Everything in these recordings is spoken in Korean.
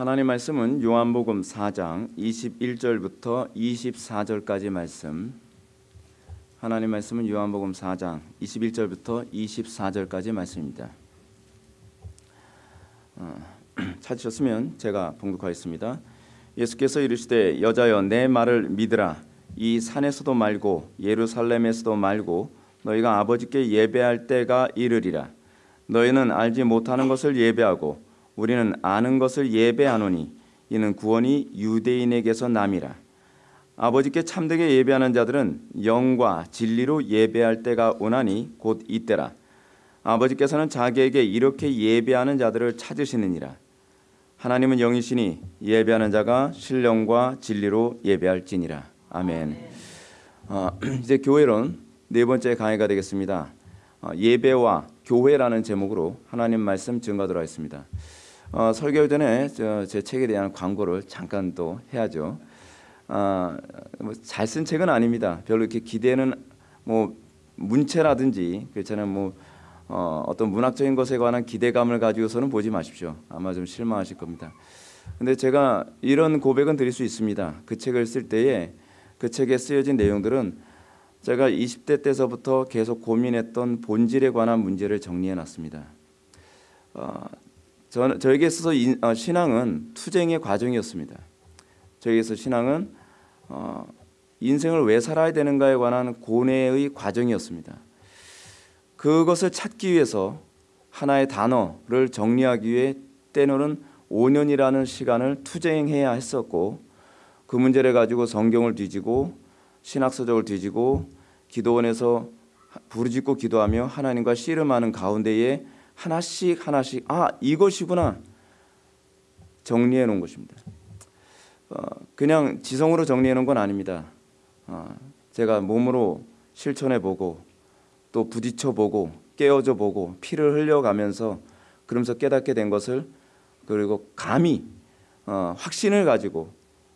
하나님 말씀은 요한복음 4장 21절부터 24절까지 말씀. 하나님 말씀은 요한복음 4장 21절부터 24절까지 말씀입니다. 어, 찾으셨으면 제가 봉독하겠습니다. 예수께서 이르시되 여자여 내 말을 믿으라 이 산에서도 말고 예루살렘에서도 말고 너희가 아버지께 예배할 때가 이르리라 너희는 알지 못하는 것을 예배하고 우리는 아는 것을 예배하노니 이는 구원이 유대인에게서 남이라 아버지께 참되게 예배하는 자들은 영과 진리로 예배할 때가 오나니 곧 이때라 아버지께서는 자기에게 이렇게 예배하는 자들을 찾으시느니라 하나님은 영이시니 예배하는 자가 신령과 진리로 예배할지니라 아멘. 어, 이제 교회론 네 번째 강의가 되겠습니다. 어, 예배와 교회라는 제목으로 하나님 말씀 증거하도록 하겠습니다. 어, 설교 전에 제 책에 대한 광고를 잠깐 또 해야죠. 어, 뭐 잘쓴 책은 아닙니다. 별로 이렇게 기대는 뭐 문체라든지 그렇잖아요. 뭐 어, 어떤 문학적인 것에 관한 기대감을 가지고서는 보지 마십시오. 아마 좀 실망하실 겁니다. 근데 제가 이런 고백은 드릴 수 있습니다. 그 책을 쓸 때에 그 책에 쓰여진 내용들은 제가 20대 때서부터 계속 고민했던 본질에 관한 문제를 정리해 놨습니다. 어, 저, 저에게 있어서 인, 어, 신앙은 투쟁의 과정이었습니다. 저에게서 신앙은 어, 인생을 왜 살아야 되는가에 관한 고뇌의 과정이었습니다. 그것을 찾기 위해서 하나의 단어를 정리하기 위해 때로는 5년이라는 시간을 투쟁해야 했었고 그 문제를 가지고 성경을 뒤지고 신학서적을 뒤지고 기도원에서 부르짖고 기도하며 하나님과 씨름하는 가운데에 하나씩 하나씩 아 이것이구나 정리해 놓은 것입니다. 어, 그냥 지성으로 정리해 놓은 건 아닙니다. 어, 제가 몸으로 실천해 보고 또 부딪혀 보고 깨어져 보고 피를 흘려가면서 그러면서 깨닫게 된 것을 그리고 감히 어, 확신을 가지고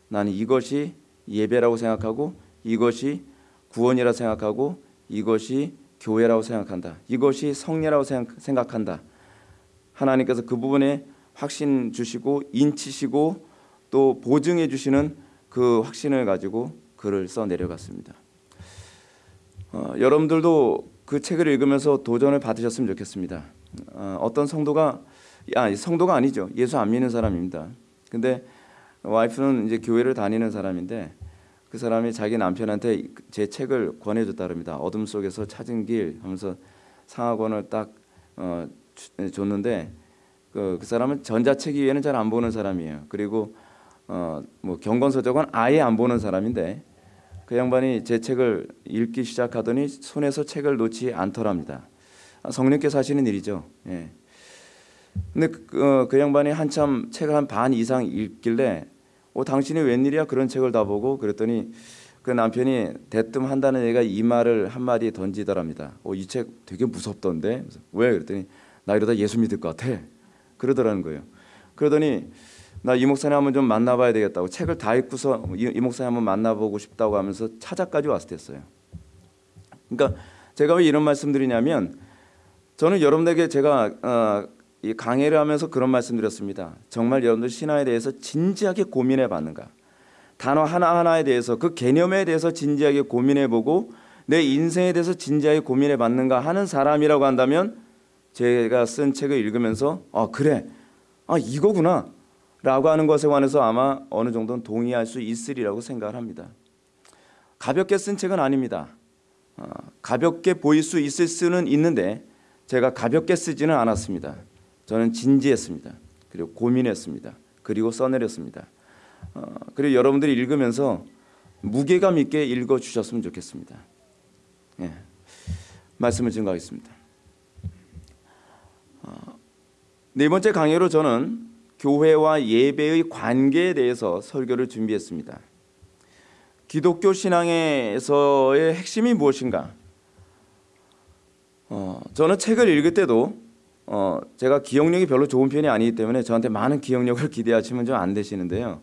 나는 이것이 예배라고 생각하고 이것이 구원이라 생각하고 이것이 교회라고 생각한다. 이것이 성례라고 생각한다. 하나님께서 그 부분에 확신 주시고 인치시고 또 보증해 주시는 그 확신을 가지고 글을 써 내려갔습니다. 어, 여러분들도 그 책을 읽으면서 도전을 받으셨으면 좋겠습니다. 어, 떤 성도가 아 성도가 아니죠. 예수 안 믿는 사람입니다. 근데 와이프는 이제 교회를 다니는 사람인데 그 사람이 자기 남편한테 제 책을 권해줬다 그럽니다. 어둠 속에서 찾은 길 하면서 상하권을 딱 어, 줬는데 그, 그 사람은 전자책 이외에는 잘 안 보는 사람이에요. 그리고 어, 뭐 경건서적은 아예 안 보는 사람인데 그 양반이 제 책을 읽기 시작하더니 손에서 책을 놓지 않더랍니다. 아, 성령께서 하시는 일이죠. 예. 근데 그, 어, 그 양반이 한참 책을 한 반 이상 읽길래 어, 당신이 웬일이야 그런 책을 다 보고 그랬더니 그 남편이 대뜸 한다는 얘가 이 말을 한 마디 던지더랍니다. 어, 이 책 되게 무섭던데 왜 그랬더니 나 이러다 예수 믿을 것 같아 그러더라는 거예요. 그러더니 나 이 목사님 한번 좀 만나봐야 되겠다고 책을 다 읽고서 이, 이 목사님 한번 만나보고 싶다고 하면서 찾아까지 왔었어요. 그러니까 제가 왜 이런 말씀드리냐면 저는 여러분에게 제가 어, 이 강해를 하면서 그런 말씀드렸습니다. 정말 여러분들 신화에 대해서 진지하게 고민해 봤는가? 단어 하나하나에 대해서 그 개념에 대해서 진지하게 고민해 보고 내 인생에 대해서 진지하게 고민해 봤는가 하는 사람이라고 한다면 제가 쓴 책을 읽으면서 아 그래 아 이거구나 라고 하는 것에 관해서 아마 어느 정도는 동의할 수 있으리라고 생각을 합니다. 가볍게 쓴 책은 아닙니다. 어, 가볍게 보일 수 있을 수는 있는데 제가 가볍게 쓰지는 않았습니다. 저는 진지했습니다. 그리고 고민했습니다. 그리고 써내렸습니다. 어, 그리고 여러분들이 읽으면서 무게감 있게 읽어 주셨으면 좋겠습니다. 예. 말씀을 증거하겠습니다. 어, 네 번째 강의로 저는 교회와 예배의 관계에 대해서 설교를 준비했습니다. 기독교 신앙에서의 핵심이 무엇인가? 어, 저는 책을 읽을 때도 어, 제가 기억력이 별로 좋은 편이 아니기 때문에 저한테 많은 기억력을 기대하시면 좀 안 되시는데요.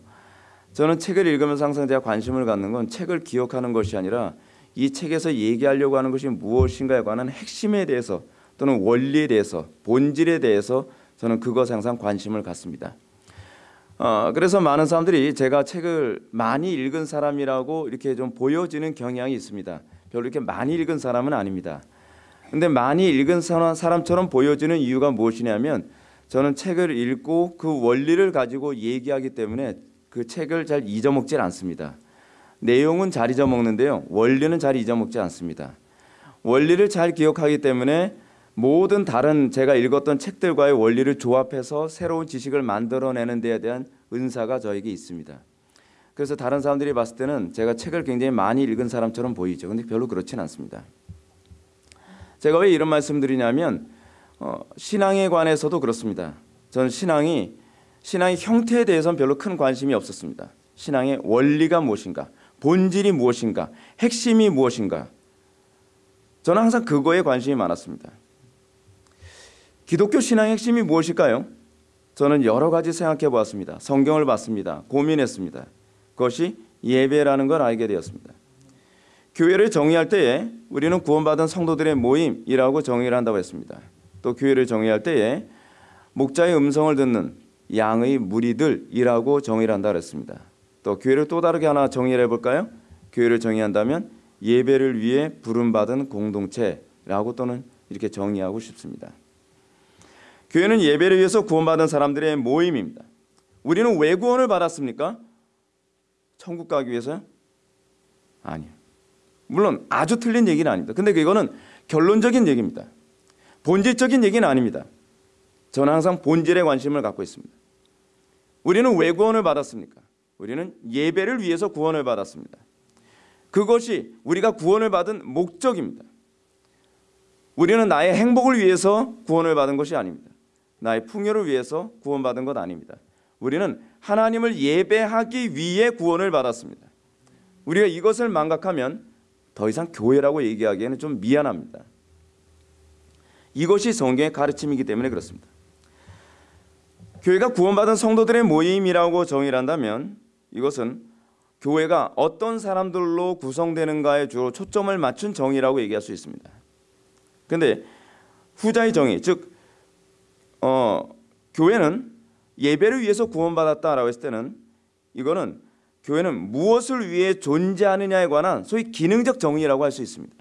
저는 책을 읽으면서 항상 제가 관심을 갖는 건 책을 기억하는 것이 아니라 이 책에서 얘기하려고 하는 것이 무엇인가에 관한 핵심에 대해서 또는 원리에 대해서 본질에 대해서 저는 그것에 항상 관심을 갖습니다. 어, 그래서 많은 사람들이 제가 책을 많이 읽은 사람이라고 이렇게 좀 보여지는 경향이 있습니다. 별로 이렇게 많이 읽은 사람은 아닙니다. 근데 많이 읽은 사람- 사람처럼 보여지는 이유가 무엇이냐면 저는 책을 읽고 그 원리를 가지고 얘기하기 때문에 그 책을 잘 잊어먹질 않습니다. 내용은 잘 잊어먹는데요. 원리는 잘 잊어먹지 않습니다. 원리를 잘 기억하기 때문에 모든 다른 제가 읽었던 책들과의 원리를 조합해서 새로운 지식을 만들어내는 데에 대한 은사가 저에게 있습니다. 그래서 다른 사람들이 봤을 때는 제가 책을 굉장히 많이 읽은 사람처럼 보이죠. 근데 별로 그렇진 않습니다. 제가 왜 이런 말씀드리냐면 어, 신앙에 관해서도 그렇습니다. 저는 신앙이 신앙의 형태에 대해서는 별로 큰 관심이 없었습니다. 신앙의 원리가 무엇인가, 본질이 무엇인가, 핵심이 무엇인가. 저는 항상 그거에 관심이 많았습니다. 기독교 신앙의 핵심이 무엇일까요? 저는 여러 가지 생각해 보았습니다. 성경을 봤습니다. 고민했습니다. 그것이 예배라는 걸 알게 되었습니다. 교회를 정의할 때에 우리는 구원받은 성도들의 모임이라고 정의를 한다고 했습니다. 또 교회를 정의할 때에 목자의 음성을 듣는 양의 무리들이라고 정의를 한다고 했습니다. 또 교회를 또 다르게 하나 정의를 해볼까요? 교회를 정의한다면 예배를 위해 부름받은 공동체라고 또는 이렇게 정의하고 싶습니다. 교회는 예배를 위해서 구원받은 사람들의 모임입니다. 우리는 왜 구원을 받았습니까? 천국 가기 위해서요? 아니요. 물론 아주 틀린 얘기는 아닙니다. 근데 그거는 결론적인 얘기입니다. 본질적인 얘기는 아닙니다. 저는 항상 본질에 관심을 갖고 있습니다. 우리는 왜 구원을 받았습니까? 우리는 예배를 위해서 구원을 받았습니다. 그것이 우리가 구원을 받은 목적입니다. 우리는 나의 행복을 위해서 구원을 받은 것이 아닙니다. 나의 풍요를 위해서 구원받은 것 아닙니다. 우리는 하나님을 예배하기 위해 구원을 받았습니다. 우리가 이것을 망각하면 더 이상 교회라고 얘기하기에는 좀 미안합니다. 이것이 성경의 가르침이기 때문에 그렇습니다. 교회가 구원받은 성도들의 모임이라고 정의를 한다면 이것은 교회가 어떤 사람들로 구성되는가에 주로 초점을 맞춘 정의라고 얘기할 수 있습니다. 근데 후자의 정의, 즉 어, 교회는 예배를 위해서 구원받았다라고 했을 때는 이거는 교회는 무엇을 위해 존재하느냐에 관한 소위 기능적 정의라고 할 수 있습니다.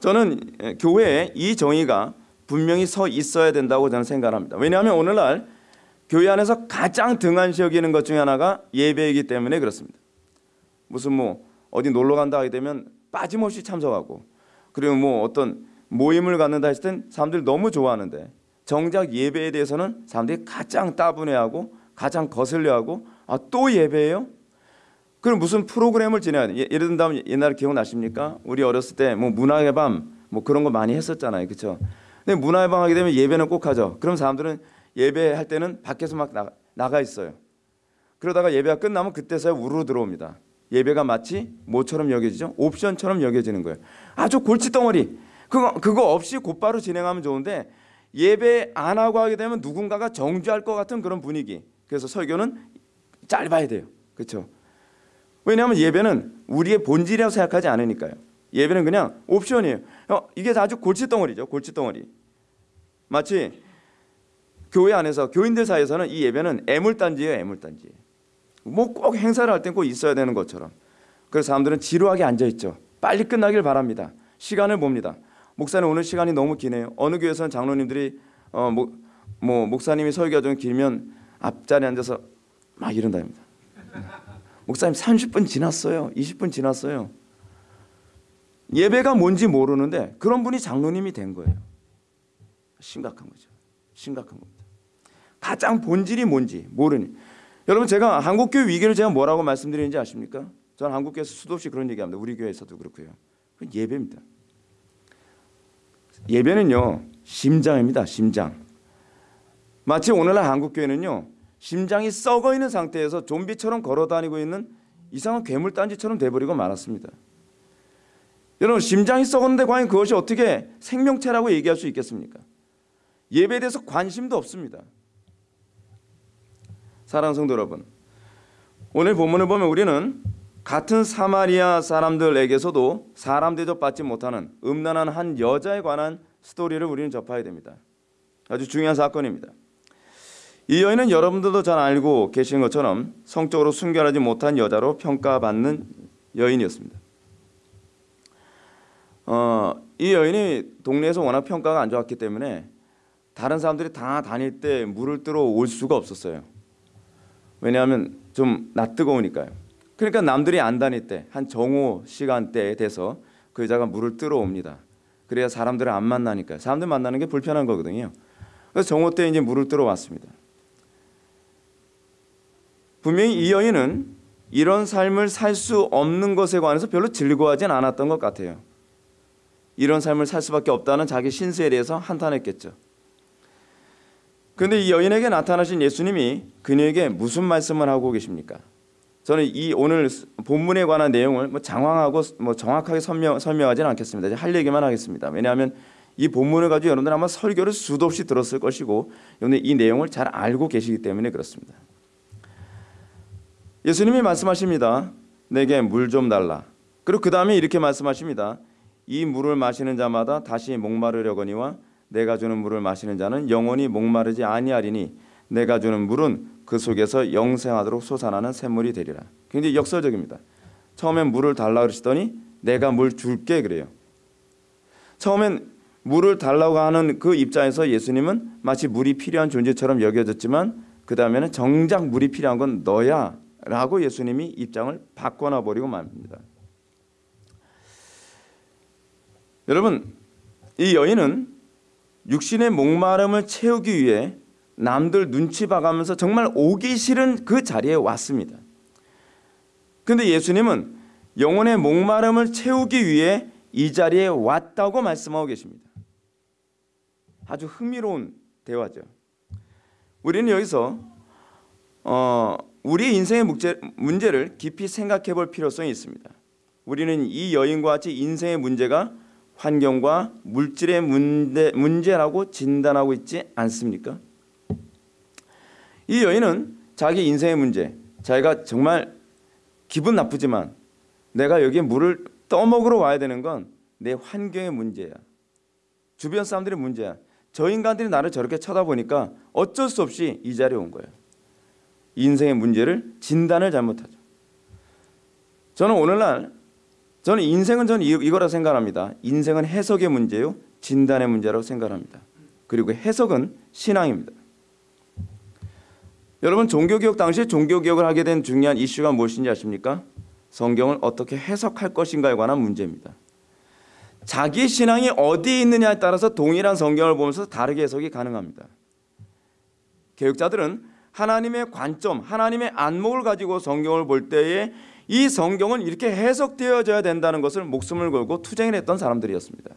저는 예, 교회에 이 정의가 분명히 서 있어야 된다고 저는 생각합니다. 왜냐하면 오늘날 교회 안에서 가장 등한시 여기는 것 중에 하나가 예배이기 때문에 그렇습니다. 무슨 뭐 어디 놀러 간다 하게 되면 빠짐없이 참석하고 그리고 뭐 어떤 모임을 갖는다 했을 땐 사람들이 너무 좋아하는데 정작 예배에 대해서는 사람들이 가장 따분해하고 가장 거슬려하고 아 또 예배예요? 그럼 무슨 프로그램을 돼? 예- 예를 든다면 옛날에 기억나십니까? 우리 어렸을 때 뭐 문화의 밤 뭐 그런 거 많이 했었잖아요, 그렇죠? 근데 문화의 밤 하게 되면 예배는 꼭 하죠. 그럼 사람들은 예배할 때는 밖에서 막 나가, 나가 있어요. 그러다가 예배가 끝나면 그때서야 우르르 들어옵니다. 예배가 마치 뭐처럼 여겨지죠? 옵션처럼 여겨지는 거예요. 아주 골칫덩어리. 그거 그거 없이 곧바로 진행하면 좋은데 예배 안 하고 하게 되면 누군가가 정죄할 것 같은 그런 분위기. 그래서 설교는 짧아야 돼요. 그렇죠? 왜냐하면 예배는 우리의 본질이라고 생각하지 않으니까요. 예배는 그냥 옵션이에요. 어, 이게 아주 골칫덩어리죠. 골칫덩어리. 마치 교회 안에서 교인들 사이에서는 이 예배는 애물단지예요. 애물단지. 뭐 꼭 행사를 할 땐 꼭 있어야 되는 것처럼. 그래서 사람들은 지루하게 앉아 있죠. 빨리 끝나길 바랍니다. 시간을 봅니다. 목사님 오늘 시간이 너무 기네요. 어느 교회에서는 장로님들이 어, 뭐, 뭐 목사님이 설교가 좀 길면 앞자리에 앉아서 막 이런답니다. 목사님 30분 지났어요. 20분 지났어요. 예배가 뭔지 모르는데 그런 분이 장로님이 된 거예요. 심각한 거죠. 심각한 겁니다. 가장 본질이 뭔지 모르니. 여러분 제가 한국교회 위기를 제가 뭐라고 말씀드리는지 아십니까? 저는 한국교회에서 수도 없이 그런 얘기합니다. 우리 교회에서도 그렇고요. 예배입니다. 예배는요 심장입니다. 심장. 마치 오늘날 한국교회는요 심장이 썩어 있는 상태에서 좀비처럼 걸어다니고 있는 이상한 괴물단지처럼 돼버리고 말았습니다. 여러분 심장이 썩었는데 과연 그것이 어떻게 생명체라고 얘기할 수 있겠습니까? 예배에 대해서 관심도 없습니다. 사랑하는 성도 여러분, 오늘 본문을 보면 우리는 같은 사마리아 사람들에게서도 사람 대접받지 못하는 음란한 한 여자에 관한 스토리를 우리는 접하게 됩니다. 아주 중요한 사건입니다. 이 여인은 여러분들도 잘 알고 계신 것처럼 성적으로 순결하지 못한 여자로 평가받는 여인이었습니다. 어, 이 여인이 동네에서 워낙 평가가 안 좋았기 때문에 다른 사람들이 다 다닐 때 물을 뜨러 올 수가 없었어요. 왜냐하면 좀 낯뜨거우니까요. 그러니까 남들이 안 다닐 때 한 정오 시간대에 돼서 그 여자가 물을 뜨러 옵니다. 그래야 사람들을 안 만나니까요. 사람들 만나는 게 불편한 거거든요. 그래서 정오 때 이제 물을 뜨러 왔습니다. 분명히 이 여인은 이런 삶을 살 수 없는 것에 관해서 별로 즐거워하진 않았던 것 같아요. 이런 삶을 살 수밖에 없다는 자기 신세에 대해서 한탄했겠죠. 그런데 이 여인에게 나타나신 예수님이 그녀에게 무슨 말씀을 하고 계십니까? 저는 이 오늘 본문에 관한 내용을 뭐 장황하고 뭐 정확하게 설명, 설명하지는 않겠습니다. 할 얘기만 하겠습니다. 왜냐하면 이 본문을 가지고 여러분들 아마 설교를 수도 없이 들었을 것이고 여러분들 이 내용을 잘 알고 계시기 때문에 그렇습니다. 예수님이 말씀하십니다. 내게 물 좀 달라. 그리고 그 다음에 이렇게 말씀하십니다. 이 물을 마시는 자마다 다시 목마르려거니와 내가 주는 물을 마시는 자는 영원히 목마르지 아니하리니 내가 주는 물은 그 속에서 영생하도록 솟아나는 샘물이 되리라. 굉장히 역설적입니다. 처음엔 물을 달라 그러시더니 내가 물 줄게 그래요. 처음엔 물을 달라고 하는 그 입장에서 예수님은 마치 물이 필요한 존재처럼 여겨졌지만 그 다음에는 정작 물이 필요한 건 너야 라고 예수님이 입장을 바꿔놔 버리고 말입니다. 여러분 이 여인은 육신의 목마름을 채우기 위해 남들 눈치 봐가면서 정말 오기 싫은 그 자리에 왔습니다. 근데 예수님은 영혼의 목마름을 채우기 위해 이 자리에 왔다고 말씀하고 계십니다. 아주 흥미로운 대화죠. 우리는 여기서 어, 우리 인생의 문제, 문제를 깊이 생각해 볼 필요성이 있습니다. 우리는 이 여인과 같이 인생의 문제가 환경과 물질의 문제, 문제라고 진단하고 있지 않습니까? 이 여인은 자기 인생의 문제, 자기가 정말 기분 나쁘지만 내가 여기에 물을 떠먹으러 와야 되는 건 내 환경의 문제야. 주변 사람들의 문제야. 저 인간들이 나를 저렇게 쳐다보니까 어쩔 수 없이 이 자리에 온 거예요. 인생의 문제를 진단을 잘못하죠. 저는 오늘날 저는 인생은 저는 이거라 생각합니다. 인생은 해석의 문제요, 진단의 문제라고 생각합니다. 그리고 해석은 신앙입니다. 여러분 종교개혁 당시 종교개혁을 하게 된 중요한 이슈가 무엇인지 아십니까? 성경을 어떻게 해석할 것인가에 관한 문제입니다. 자기 신앙이 어디에 있느냐에 따라서 동일한 성경을 보면서 다르게 해석이 가능합니다. 개혁자들은 하나님의 관점, 하나님의 안목을 가지고 성경을 볼 때에 이 성경은 이렇게 해석되어져야 된다는 것을 목숨을 걸고 투쟁을 했던 사람들이었습니다.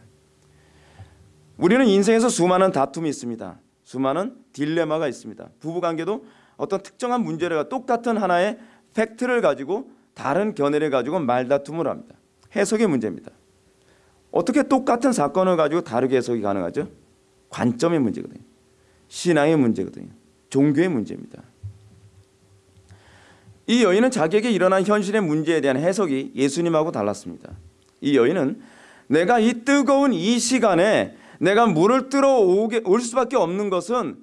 우리는 인생에서 수많은 다툼이 있습니다. 수많은 딜레마가 있습니다. 부부관계도 어떤 특정한 문제를 똑같은 하나의 팩트를 가지고 다른 견해를 가지고 말다툼을 합니다. 해석의 문제입니다. 어떻게 똑같은 사건을 가지고 다르게 해석이 가능하죠? 관점의 문제거든요. 신앙의 문제거든요. 종교의 문제입니다. 이 여인은 자기에게 일어난 현실의 문제에 대한 해석이 예수님하고 달랐습니다. 이 여인은 내가 이 뜨거운 이 시간에 내가 물을 뜨러 오게, 올 수밖에 없는 것은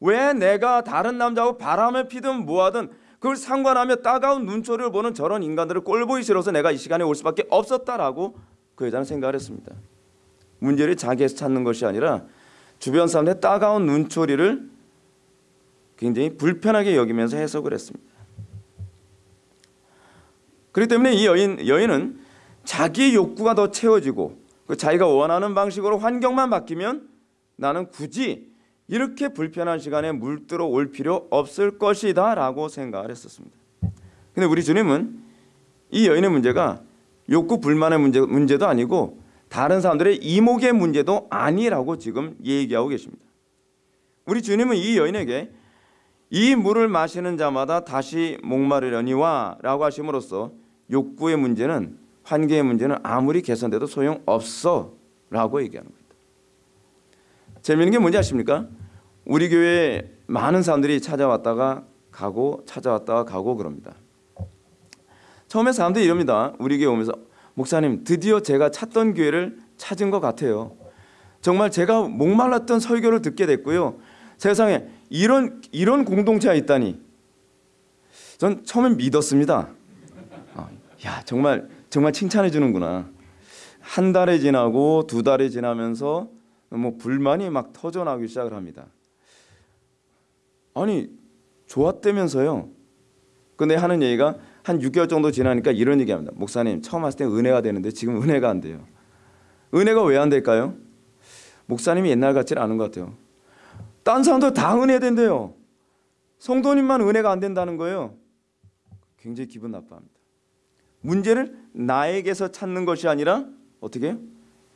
왜 내가 다른 남자하고 바람을 피든 뭐하든 그걸 상관하며 따가운 눈초리를 보는 저런 인간들을 꼴보기 싫어서 내가 이 시간에 올 수밖에 없었다라고 그 여자는 생각을 했습니다. 문제를 자기에서 찾는 것이 아니라 주변 사람들의 따가운 눈초리를 굉장히 불편하게 여기면서 해석을 했습니다. 그렇기 때문에 이 여인, 여인은 자기 욕구가 더 채워지고 그 자기가 원하는 방식으로 환경만 바뀌면 나는 굳이 이렇게 불편한 시간에 물들어 올 필요 없을 것이다 라고 생각을 했었습니다. 근데 우리 주님은 이 여인의 문제가 욕구 불만의 문제, 문제도 아니고 다른 사람들의 이목의 문제도 아니라고 지금 얘기하고 계십니다. 우리 주님은 이 여인에게 이 물을 마시는 자마다 다시 목마르려니와 라고 하심으로써 욕구의 문제는 환경의 문제는 아무리 개선돼도 소용없어 라고 얘기하는 겁니다. 재미있는 게 뭔지 아십니까? 우리 교회에 많은 사람들이 찾아왔다가 가고 찾아왔다가 가고 그럽니다. 처음에 사람들이 이럽니다. 우리 교회 오면서 목사님 드디어 제가 찾던 교회를 찾은 것 같아요. 정말 제가 목말랐던 설교를 듣게 됐고요. 세상에 이런 이런 공동체가 있다니. 전 처음엔 믿었습니다. 어, 야 정말 정말 칭찬해 주는구나. 한 달이 지나고 두 달이 지나면서 뭐 불만이 막 터져나오기 시작을 합니다. 아니 좋았다면서요. 근데 하는 얘기가 한 6개월 정도 지나니까 이런 얘기합니다. 목사님 처음 왔을 때 은혜가 되는데 지금 은혜가 안 돼요. 은혜가 왜 안 될까요? 목사님이 옛날 같지는 않은 것 같아요. 딴 사람들 다 은혜 된대요. 성도님만 은혜가 안 된다는 거예요. 굉장히 기분 나빠합니다. 문제를 나에게서 찾는 것이 아니라 어떻게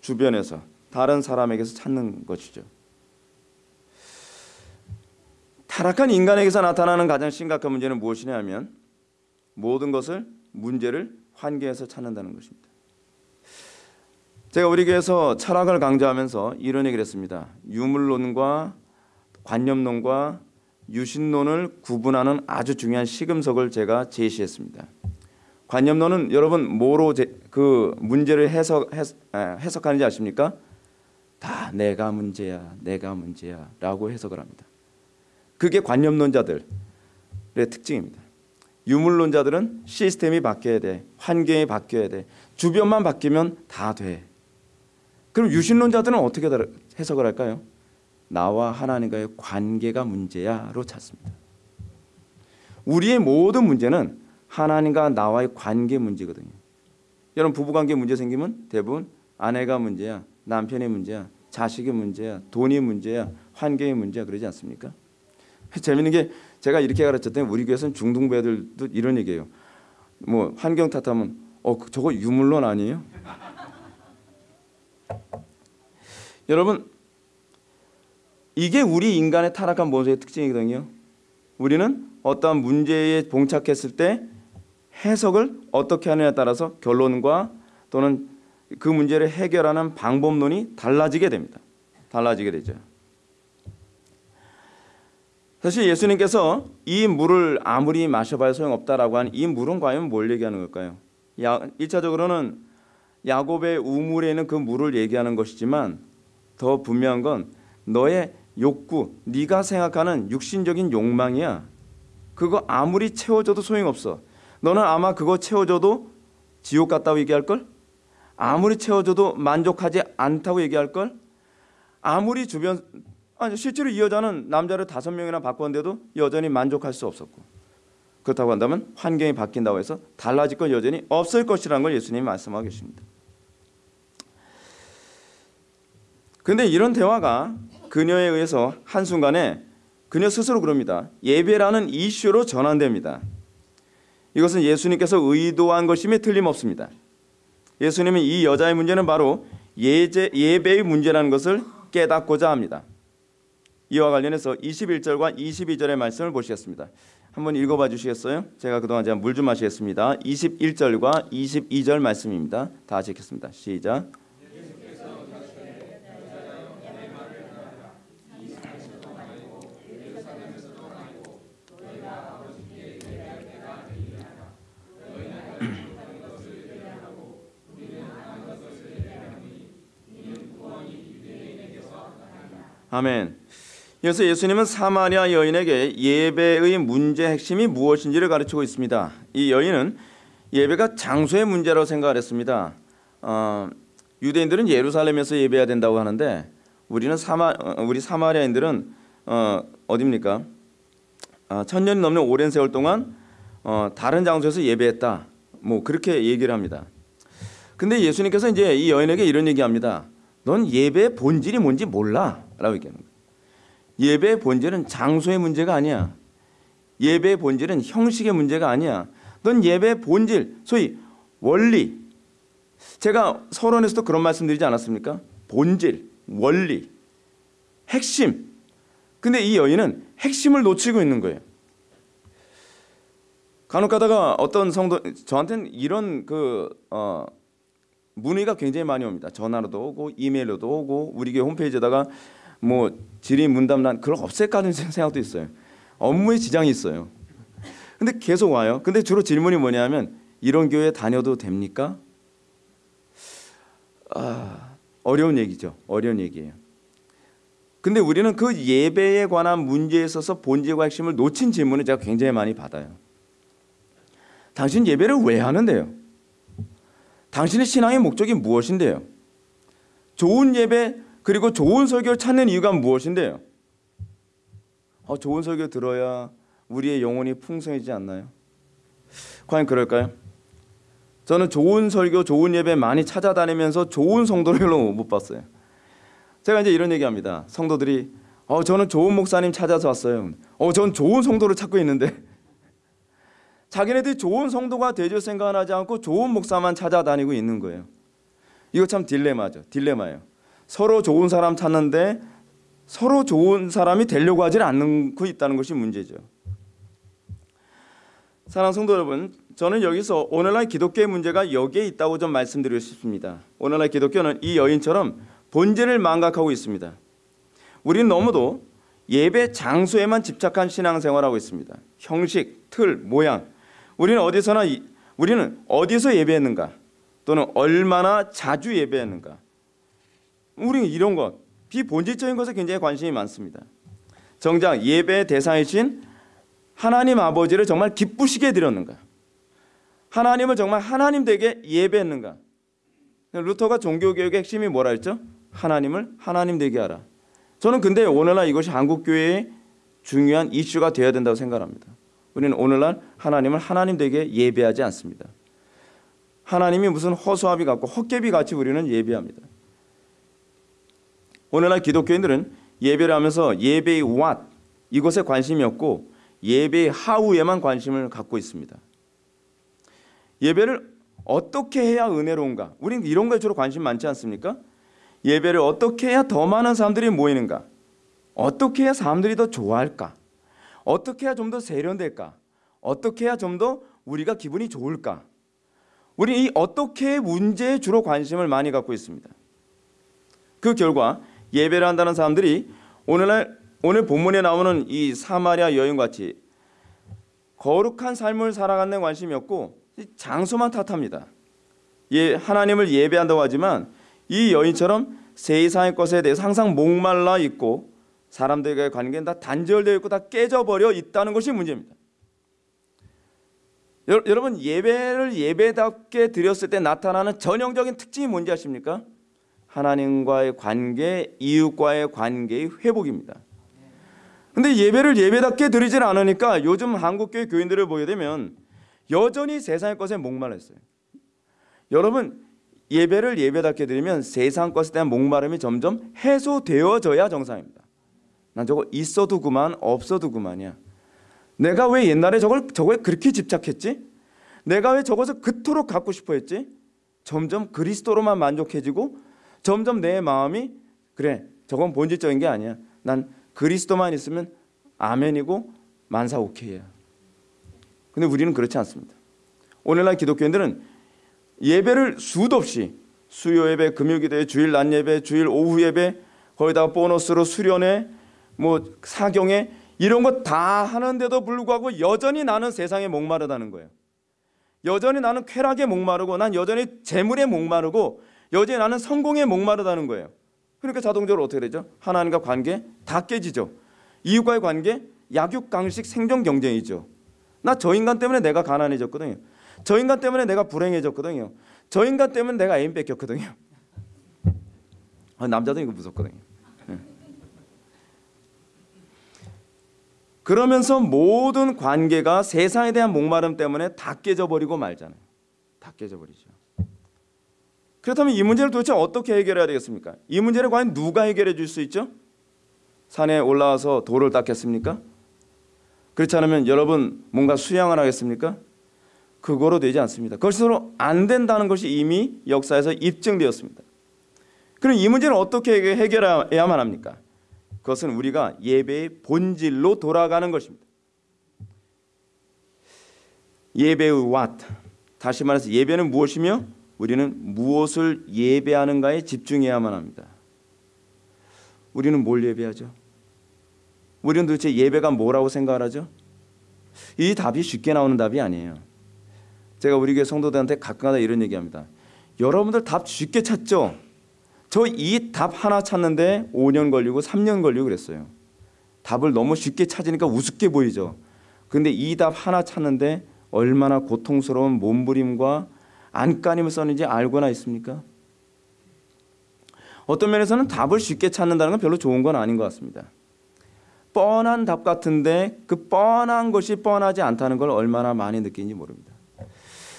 주변에서 다른 사람에게서 찾는 것이죠. 타락한 인간에게서 나타나는 가장 심각한 문제는 무엇이냐면 모든 것을 문제를 환경에서 찾는다는 것입니다. 제가 우리 교회에서 철학을 강조하면서 이런 얘기를 했습니다. 유물론과 관념론과 유신론을 구분하는 아주 중요한 시금석을 제가 제시했습니다. 관념론은 여러분 뭐로 제, 그 문제를 해석 해석, 하는지 아십니까? 다 내가 문제야, 내가 문제야 라고 해석을 합니다. 그게 관념론자들의 특징입니다. 유물론자들은 시스템이 바뀌어야 돼, 환경이 바뀌어야 돼, 주변만 바뀌면 다 돼. 그럼 유신론자들은 어떻게 해석을 할까요? 나와 하나님과의 관계가 문제야로 찾습니다. 우리의 모든 문제는 하나님과 나와의 관계 문제거든요. 여러분 부부관계 문제 생기면 대부분 아내가 문제야, 남편의 문제야, 자식의 문제야, 돈이 문제야, 환경의 문제야 그러지 않습니까? 재밌는 게 제가 이렇게 가르쳤더니 우리 교회에서는 중등배들도 이런 얘기해요. 뭐 환경 탓하면 어 저거 유물론 아니에요? 여러분 이게 우리 인간의 타락한 모습의 특징이거든요. 우리는 어떠한 문제에 봉착했을 때 해석을 어떻게 하느냐에 따라서 결론과 또는 그 문제를 해결하는 방법론이 달라지게 됩니다. 달라지게 되죠. 사실 예수님께서 이 물을 아무리 마셔봐야 소용없다라고 한 이 물은 과연 뭘 얘기하는 걸까요? 야, 1차적으로는 야곱의 우물에 있는 그 물을 얘기하는 것이지만 더 분명한 건 너의 욕구, 네가 생각하는 육신적인 욕망이야. 그거 아무리 채워줘도 소용없어. 너는 아마 그거 채워줘도 지옥 갔다고 얘기할 걸? 아무리 채워줘도 만족하지 않다고 얘기할 걸? 아무리 주변 아니 실제로 이 여자는 남자를 다섯 명이나 바꿨는데도 여전히 만족할 수 없었고 그렇다고 한다면 환경이 바뀐다고 해서 달라질 건 여전히 없을 것이라는 걸 예수님이 말씀하고 계십니다. 그런데 이런 대화가 그녀에 의해서 한순간에 그녀 스스로 그럽니다. 예배라는 이슈로 전환됩니다. 이것은 예수님께서 의도한 것임에 틀림없습니다. 예수님은 이 여자의 문제는 바로 예제, 예배의 문제라는 것을 깨닫고자 합니다. 이와 관련해서 21절과 22절의 말씀을 보시겠습니다. 한번 읽어봐 주시겠어요? 제가 그동안 제가 물 좀 마시겠습니다. 21절과 22절 말씀입니다. 다 같이 읽겠습니다. 시작. 아멘. 그래서 예수님은 사마리아 여인에게 예배의 문제 핵심이 무엇인지를 가르치고 있습니다. 이 여인은 예배가 장소의 문제라고 생각을 했습니다. 어, 유대인들은 예루살렘에서 예배해야 된다고 하는데 우리는 사마 어, 우리 사마리아인들은 어, 어디입니까? 아, 천 년이 넘는 오랜 세월 동안 어, 다른 장소에서 예배했다. 뭐 그렇게 얘기를 합니다. 근데 예수님께서 이제 이 여인에게 이런 얘기합니다. 넌 예배의 본질이 뭔지 몰라. 라고 얘기하는 거예요. 예배의 본질은 장소의 문제가 아니야. 예배의 본질은 형식의 문제가 아니야. 넌 예배의 본질, 소위 원리. 제가 서론에서도 그런 말씀 드리지 않았습니까? 본질, 원리, 핵심. 근데 이 여인은 핵심을 놓치고 있는 거예요. 간혹 가다가 어떤 성도 저한테는 이런 그 어, 문의가 굉장히 많이 옵니다. 전화로도 오고 이메일로도 오고 우리 교회 홈페이지에다가 뭐 질의 문담란 그걸 없앨까 는 생각도 있어요. 업무에 지장이 있어요. 근데 계속 와요. 근데 주로 질문이 뭐냐면 이런 교회 다녀도 됩니까? 아, 어려운 얘기죠. 어려운 얘기예요. 근데 우리는 그 예배에 관한 문제에 있어서 본질과 핵심을 놓친 질문을 제가 굉장히 많이 받아요. 당신 예배를 왜 하는데요? 당신의 신앙의 목적이 무엇인데요? 좋은 예배 그리고 좋은 설교를 찾는 이유가 무엇인데요? 어, 좋은 설교 들어야 우리의 영혼이 풍성해지지 않나요? 과연 그럴까요? 저는 좋은 설교, 좋은 예배 많이 찾아다니면서 좋은 성도를 못 봤어요. 제가 이제 이런 얘기합니다. 성도들이 어, 저는 좋은 목사님 찾아서 왔어요. 어, 전 좋은 성도를 찾고 있는데 자기네들이 좋은 성도가 되줄 생각을 하지 않고 좋은 목사만 찾아다니고 있는 거예요. 이거 참 딜레마죠. 딜레마예요. 서로 좋은 사람 찾는데 서로 좋은 사람이 되려고 하지 않고 있다는 것이 문제죠. 사랑 성도 여러분, 저는 여기서 오늘날 기독교의 문제가 여기에 있다고 좀 말씀드리고 싶습니다. 오늘날 기독교는 이 여인처럼 본질을 망각하고 있습니다. 우리는 너무도 예배 장소에만 집착한 신앙생활하고 있습니다. 형식, 틀, 모양. 우리는 어디서나 우리는 어디서 예배했는가 또는 얼마나 자주 예배했는가. 우리는 이런 것 비본질적인 것에 굉장히 관심이 많습니다. 정작 예배의 대상이신 하나님 아버지를 정말 기쁘시게 드렸는가? 하나님을 정말 하나님 되게 예배했는가? 루터가 종교개혁의 핵심이 뭐라 했죠? 하나님을 하나님 되게 하라. 저는 근데 오늘날 이것이 한국 교회의 중요한 이슈가 되어야 된다고 생각합니다. 우리는 오늘날 하나님을 하나님 되게 예배하지 않습니다. 하나님이 무슨 허수아비 같고 헛개비 같이 우리는 예배합니다. 오늘날 기독교인들은 예배를 하면서 예배의 what 이것에 관심이 없고 예배의 how에만 관심을 갖고 있습니다. 예배를 어떻게 해야 은혜로운가? 우리는 이런 거에 주로 관심 많지 않습니까? 예배를 어떻게 해야 더 많은 사람들이 모이는가? 어떻게 해야 사람들이 더 좋아할까? 어떻게 해야 좀 더 세련될까? 어떻게 해야 좀 더 우리가 기분이 좋을까? 우리 이 어떻게 문제에 주로 관심을 많이 갖고 있습니다. 그 결과 예배를 한다는 사람들이 오늘날 오늘 본문에 나오는 이 사마리아 여인 같이 거룩한 삶을 살아가는 관심이 없고 장소만 탓합니다. 예, 하나님을 예배한다고 하지만 이 여인처럼 세상의 것에 대해서 항상 목말라 있고 사람들과의 관계는 다 단절되어 있고 다 깨져버려 있다는 것이 문제입니다. 여러분 예배를 예배답게 드렸을 때 나타나는 전형적인 특징이 뭔지 아십니까? 하나님과의 관계, 이웃과의 관계의 회복입니다. 근데 예배를 예배답게 드리질 않으니까 요즘 한국교회 교인들을 보게 되면 여전히 세상의 것에 목말랐어요. 여러분 예배를 예배답게 드리면 세상 것에 대한 목마름이 점점 해소되어져야 정상입니다. 난 저거 있어도 그만 없어도 그만이야. 내가 왜 옛날에 저걸 저거에 그렇게 집착했지? 내가 왜 저것을 그토록 갖고 싶어 했지? 점점 그리스도로만 만족해지고 점점 내 마음이 그래 저건 본질적인 게 아니야. 난 그리스도만 있으면 아멘이고 만사 오케이야. 근데 우리는 그렇지 않습니다. 오늘날 기독교인들은 예배를 수도 없이 수요 예배, 금요 기도회, 주일 낮 예배, 주일 오후 예배, 거기다가 보너스로 수련회, 뭐 사경회 이런 거 다 하는데도 불구하고 여전히 나는 세상에 목마르다는 거예요. 여전히 나는 쾌락에 목마르고 난 여전히 재물에 목마르고 여전히 나는 성공에 목마르다는 거예요. 그러니까 자동적으로 어떻게 되죠? 하나님과 관계 다 깨지죠. 이웃과의 관계 약육 강식 생존 경쟁이죠. 나 저 인간 때문에 내가 가난해졌거든요. 저 인간 때문에 내가 불행해졌거든요. 저 인간 때문에 내가 애인 뺏겼거든요. 아, 남자도 이거 무섭거든요. 예. 그러면서 모든 관계가 세상에 대한 목마름 때문에 다 깨져버리고 말잖아요. 다 깨져버리죠. 그렇다면 이 문제를 도대체 어떻게 해결해야 되겠습니까? 이 문제를 과연 누가 해결해 줄 수 있죠? 산에 올라와서 돌을 닦겠습니까? 그렇지 않으면 여러분 뭔가 수양을 하겠습니까? 그거로 되지 않습니다. 그것으로 안 된다는 것이 이미 역사에서 입증되었습니다. 그럼 이 문제는 어떻게 해결해야만 합니까? 그것은 우리가 예배의 본질로 돌아가는 것입니다. 예배의 what 다시 말해서 예배는 무엇이며 우리는 무엇을 예배하는가에 집중해야만 합니다. 우리는 뭘 예배하죠? 우리는 도대체 예배가 뭐라고 생각을 하죠? 이 답이 쉽게 나오는 답이 아니에요. 제가 우리 교회 성도들한테 가끔가다 이런 얘기합니다. 여러분들 답 쉽게 찾죠? 저 이 답 하나 찾는데 5년 걸리고 3년 걸리고 그랬어요. 답을 너무 쉽게 찾으니까 우습게 보이죠. 근데 이 답 하나 찾는데 얼마나 고통스러운 몸부림과 안간힘을 썼는지 알고나 있습니까? 어떤 면에서는 답을 쉽게 찾는다는 건 별로 좋은 건 아닌 것 같습니다. 뻔한 답 같은데 그 뻔한 것이 뻔하지 않다는 걸 얼마나 많이 느끼는지 모릅니다.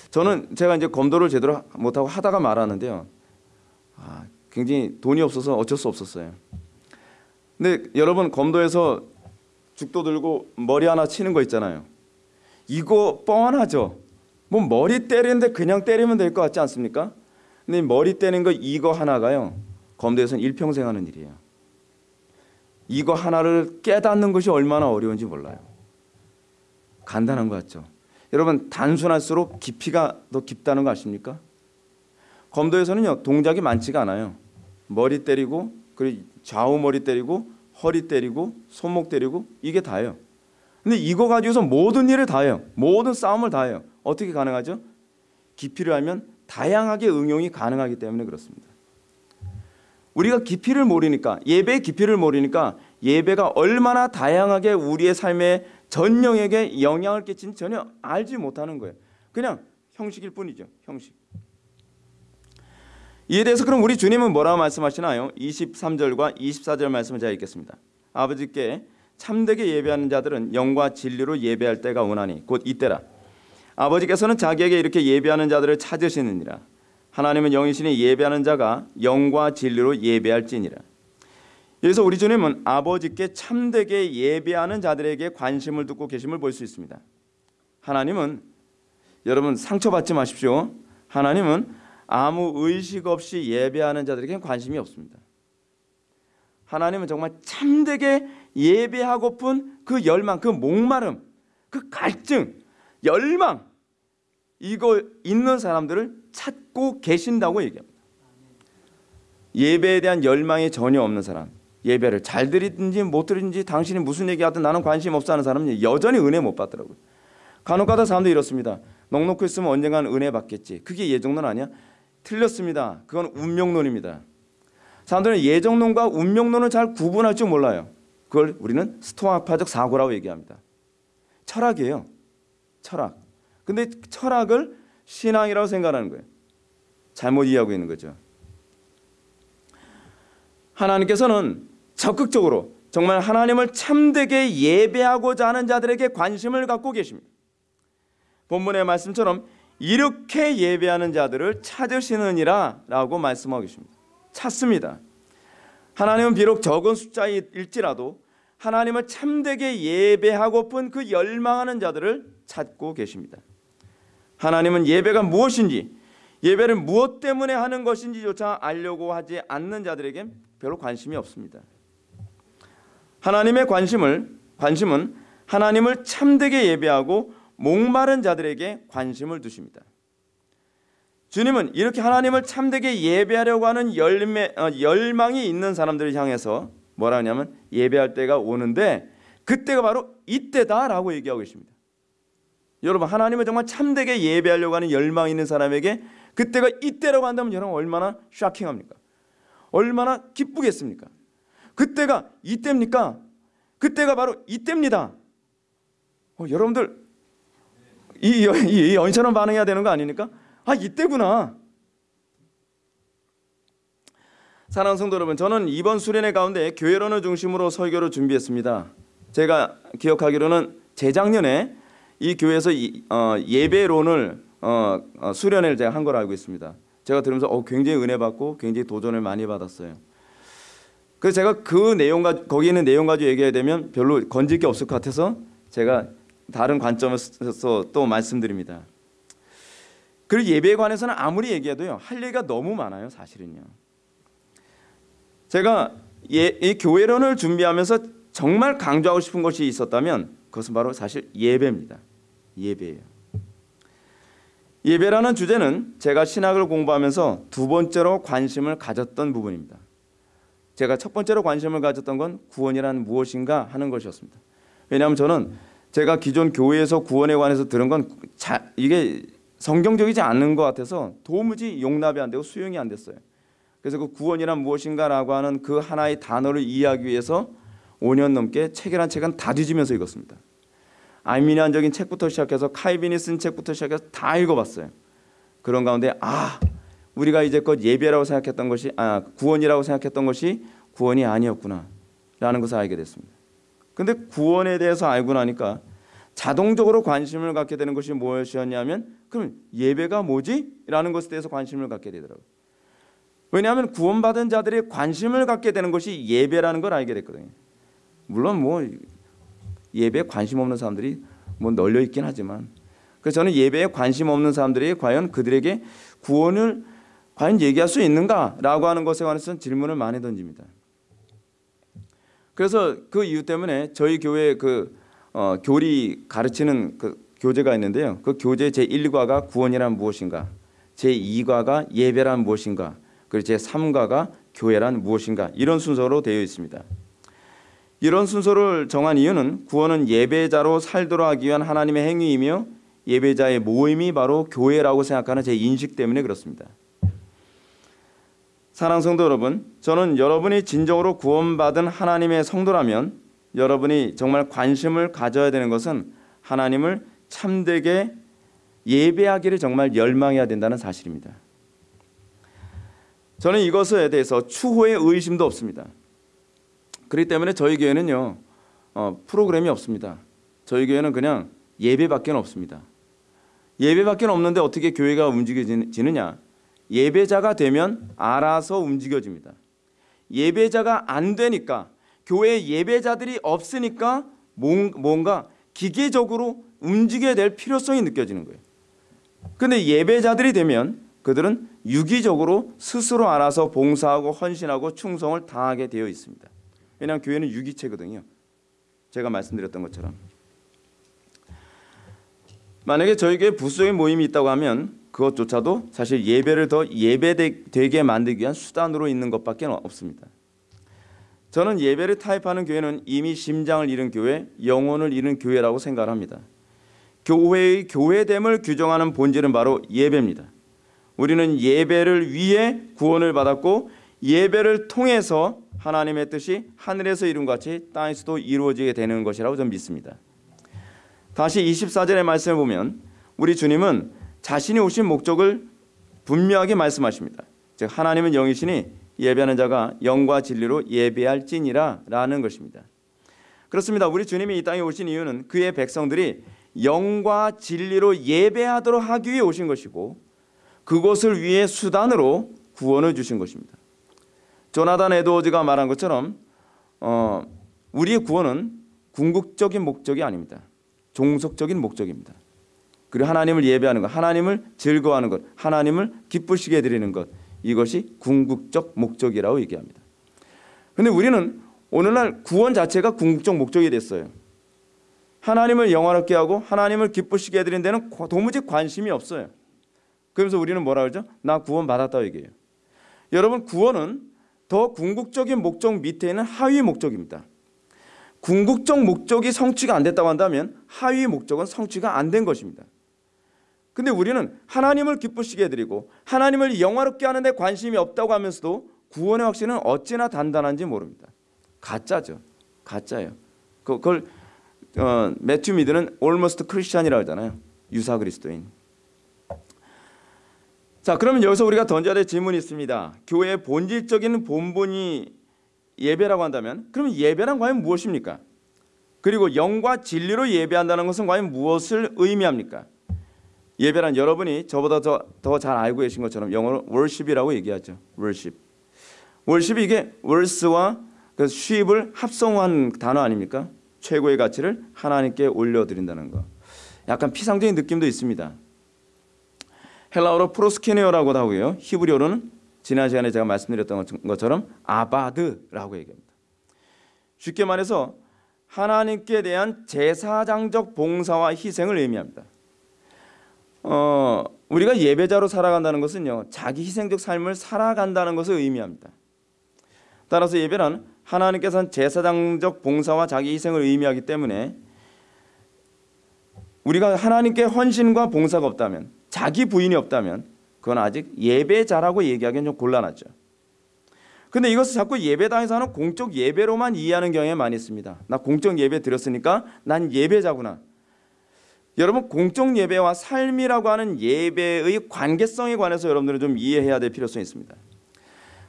저는 제가 이제 검도를 제대로 못하고 하다가 말하는데요. 아, 굉장히 돈이 없어서 어쩔 수 없었어요. 근데 여러분 검도에서 죽도 들고 머리 하나 치는 거 있잖아요. 이거 뻔하죠. 뭐 머리 때리는데 그냥 때리면 될 것 같지 않습니까? 근데 머리 때리는 거 이거 하나가요. 검도에서는 일평생 하는 일이에요. 이거 하나를 깨닫는 것이 얼마나 어려운지 몰라요. 간단한 것 같죠. 여러분 단순할수록 깊이가 더 깊다는 거 아십니까? 검도에서는요 동작이 많지가 않아요. 머리 때리고 그리고 좌우 머리 때리고 허리 때리고 손목 때리고 이게 다예요. 근데 이거 가지고서 모든 일을 다 해요. 모든 싸움을 다 해요. 어떻게 가능하죠? 깊이를 알면 다양하게 응용이 가능하기 때문에 그렇습니다. 우리가 깊이를 모르니까 예배의 깊이를 모르니까 예배가 얼마나 다양하게 우리의 삶에 전 영역에 영향을 끼친지 전혀 알지 못하는 거예요. 그냥 형식일 뿐이죠. 형식. 이에 대해서 그럼 우리 주님은 뭐라고 말씀하시나요? 23절과 24절 말씀을 제가 읽겠습니다. 아버지께 참되게 예배하는 자들은 영과 진리로 예배할 때가 오나니 곧 이때라. 아버지께서는 자기에게 이렇게 예배하는 자들을 찾으시느니라. 하나님은 영이시니 예배하는 자가 영과 진리로 예배할지니라. 그래서 우리 주님은 아버지께 참되게 예배하는 자들에게 관심을 두고 계심을 볼 수 있습니다. 하나님은 여러분 상처받지 마십시오. 하나님은 아무 의식 없이 예배하는 자들에게 관심이 없습니다. 하나님은 정말 참되게 예배하고픈 그 열망, 그 목마름, 그 갈증, 열망 이거 있는 사람들을 찾고 계신다고 얘기합니다. 예배에 대한 열망이 전혀 없는 사람, 예배를 잘 드리든지 못 드리든지 당신이 무슨 얘기하든 나는 관심 없어 하는 사람은 여전히 은혜 못 받더라고요. 간혹가다 사람도 이렇습니다. 넉넉히 있으면 언젠가는 은혜 받겠지. 그게 예정론 아니야? 틀렸습니다. 그건 운명론입니다. 사람들은 예정론과 운명론을 잘 구분할 줄 몰라요. 그걸 우리는 스토아파적 사고라고 얘기합니다. 철학이에요. 철학. 근데 철학을 신앙이라고 생각하는 거예요. 잘못 이해하고 있는 거죠. 하나님께서는 적극적으로 정말 하나님을 참되게 예배하고자 하는 자들에게 관심을 갖고 계십니다. 본문의 말씀처럼 이렇게 예배하는 자들을 찾으시느니라 라고 말씀하고 계십니다. 찾습니다. 하나님은 비록 적은 숫자일지라도 하나님을 참되게 예배하고픈 그 열망하는 자들을 찾고 계십니다. 하나님은 예배가 무엇인지 예배를 무엇 때문에 하는 것인지조차 알려고 하지 않는 자들에게 별로 관심이 없습니다. 하나님의 관심을 관심은 하나님을 참되게 예배하고 목마른 자들에게 관심을 두십니다. 주님은 이렇게 하나님을 참되게 예배하려고 하는 열매, 어, 열망이 있는 사람들을 향해서 뭐라 하냐면 예배할 때가 오는데 그때가 바로 이때다라고 얘기하고 계십니다. 여러분 하나님을 정말 참되게 예배하려고 하는 열망 있는 사람에게 그때가 이때라고 한다면 여러분 얼마나 쇼킹합니까? 얼마나 기쁘겠습니까? 그때가 이때입니까? 그때가 바로 이때입니다. 어, 여러분들 이, 이, 이 연처럼 반응해야 되는 거 아닙니까? 아 이때구나. 사랑하는 성도 여러분, 저는 이번 수련회 가운데 교회론을 중심으로 설교를 준비했습니다. 제가 기억하기로는 재작년에 이 교회에서 이, 어, 예배론을 어, 어, 수련회를 제가 한 걸 알고 있습니다. 제가 들으면서 어, 굉장히 은혜 받고 굉장히 도전을 많이 받았어요. 그래서 제가 그 내용 가 거기 있는 내용 가지고 얘기해야 되면 별로 건질 게 없을 것 같아서 제가 다른 관점에서 또 말씀드립니다. 그리고 예배에 관해서는 아무리 얘기해도요 할 얘기가 너무 많아요 사실은요. 제가 예, 이 교회론을 준비하면서 정말 강조하고 싶은 것이 있었다면 그것은 바로 사실 예배입니다. 예배예요. 예배라는 주제는 제가 신학을 공부하면서 두 번째로 관심을 가졌던 부분입니다. 제가 첫 번째로 관심을 가졌던 건 구원이란 무엇인가 하는 것이었습니다. 왜냐하면 저는 제가 기존 교회에서 구원에 관해서 들은 건 자, 이게 성경적이지 않는 것 같아서 도무지 용납이 안 되고 수용이 안 됐어요. 그래서 그 구원이란 무엇인가라고 하는 그 하나의 단어를 이해하기 위해서 5년 넘게 책이란 책은 다 뒤지면서 읽었습니다. 아미니안적인 책부터 시작해서 카이빈이 쓴 책부터 시작해서 다 읽어봤어요. 그런 가운데 아 우리가 이제껏 예배라고 생각했던 것이 아 구원이라고 생각했던 것이 구원이 아니었구나라는 것을 알게 됐습니다. 근데 구원에 대해서 알고 나니까 자동적으로 관심을 갖게 되는 것이 무엇이었냐면 그럼 예배가 뭐지? 라는 것에 대해서 관심을 갖게 되더라고요. 왜냐하면 구원받은 자들이 관심을 갖게 되는 것이 예배라는 걸 알게 됐거든요. 물론 뭐 예배에 관심 없는 사람들이 뭐 널려 있긴 하지만 그래서 저는 예배에 관심 없는 사람들이 과연 그들에게 구원을 과연 얘기할 수 있는가라고 하는 것에 관해서 질문을 많이 던집니다. 그래서 그 이유 때문에 저희 교회 그 어, 교리 가르치는 그 교재가 있는데요. 그 교재 제 1과가 구원이란 무엇인가, 제 2과가 예배란 무엇인가, 그리고 제 3과가 교회란 무엇인가 이런 순서로 되어 있습니다. 이런 순서를 정한 이유는 구원은 예배자로 살도록 하기 위한 하나님의 행위이며 예배자의 모임이 바로 교회라고 생각하는 제 인식 때문에 그렇습니다. 사랑 성도 여러분, 저는 여러분이 진정으로 구원받은 하나님의 성도라면 여러분이 정말 관심을 가져야 되는 것은 하나님을 참되게 예배하기를 정말 열망해야 된다는 사실입니다. 저는 이것에 대해서 추호의 의심도 없습니다. 그렇기 때문에 저희 교회는요 어, 프로그램이 없습니다. 저희 교회는 그냥 예배밖에 없습니다. 예배밖에 없는데 어떻게 교회가 움직여지느냐? 예배자가 되면 알아서 움직여집니다. 예배자가 안 되니까 교회 예배자들이 없으니까 뭔가 기계적으로 움직여야 될 필요성이 느껴지는 거예요. 근데 예배자들이 되면 그들은 유기적으로 스스로 알아서 봉사하고 헌신하고 충성을 다하게 되어 있습니다. 왜냐하면 교회는 유기체거든요. 제가 말씀드렸던 것처럼. 만약에 교회 부수적인 모임이 있다고 하면 그것조차도 사실 예배를 더 예배되게 만들기 위한 수단으로 있는 것밖에 없습니다. 저는 예배를 타협하는 교회는 이미 심장을 잃은 교회, 영혼을 잃은 교회라고 생각합니다. 교회의 교회됨을 규정하는 본질은 바로 예배입니다. 우리는 예배를 위해 구원을 받았고 예배를 통해서 하나님의 뜻이 하늘에서 이룬 같이 땅에서도 이루어지게 되는 것이라고 저는 믿습니다. 다시 24절의 말씀을 보면 우리 주님은 자신이 오신 목적을 분명하게 말씀하십니다. 즉 하나님은 영이시니 예배하는 자가 영과 진리로 예배할지니라 라는 것입니다. 그렇습니다. 우리 주님이 이 땅에 오신 이유는 그의 백성들이 영과 진리로 예배하도록 하기 위해 오신 것이고 그것을 위해 수단으로 구원을 주신 것입니다. 조나단 에드워즈가 말한 것처럼 어, 우리의 구원은 궁극적인 목적이 아닙니다. 종속적인 목적입니다. 그리고 하나님을 예배하는 것, 하나님을 즐거워하는 것, 하나님을 기쁘시게 드리는 것 이것이 궁극적 목적이라고 얘기합니다. 근데 우리는 오늘날 구원 자체가 궁극적 목적이 됐어요. 하나님을 영화롭게 하고 하나님을 기쁘시게 해드리는 데는 도무지 관심이 없어요. 그러면서 우리는 뭐라 그러죠? 나 구원 받았다 얘기해요. 여러분 구원은 더 궁극적인 목적 밑에 있는 하위 목적입니다. 궁극적 목적이 성취가 안 됐다고 한다면 하위 목적은 성취가 안 된 것입니다. 근데 우리는 하나님을 기쁘시게 해드리고 하나님을 영화롭게 하는 데 관심이 없다고 하면서도 구원의 확신은 어찌나 단단한지 모릅니다. 가짜죠. 가짜예요. 그, 그걸 어, 매튜 미드는 almost Christian이라고 하잖아요. 유사 그리스도인. 자, 그러면 여기서 우리가 던져야 될 질문이 있습니다. 교회의 본질적인 본본이 예배라고 한다면 그러면 예배란 과연 무엇입니까? 그리고 영과 진리로 예배한다는 것은 과연 무엇을 의미합니까? 예배란 여러분이 저보다 더 잘 알고 계신 것처럼 영어로 worship이라고 얘기하죠. worship. worship이 이게 words와 그 sheep을 합성한 단어 아닙니까? 최고의 가치를 하나님께 올려드린다는 거. 약간 피상적인 느낌도 있습니다. 헬라어로 프로스케네어라고도 하고요. 히브리어로는 지난 시간에 제가 말씀드렸던 것처럼 아바드라고 얘기합니다. 쉽게 말해서 하나님께 대한 제사장적 봉사와 희생을 의미합니다. 어, 우리가 예배자로 살아간다는 것은요, 자기 희생적 삶을 살아간다는 것을 의미합니다. 따라서 예배는 하나님께서는 제사장적 봉사와 자기 희생을 의미하기 때문에 우리가 하나님께 헌신과 봉사가 없다면 자기 부인이 없다면 그건 아직 예배자라고 얘기하기는 좀 곤란하죠. 근데 이것을 자꾸 예배당에서 하는 공적 예배로만 이해하는 경향이 많이 있습니다. 나 공적 예배 드렸으니까 난 예배자구나. 여러분 공적 예배와 삶이라고 하는 예배의 관계성에 관해서 여러분들은 좀 이해해야 될 필요성이 있습니다.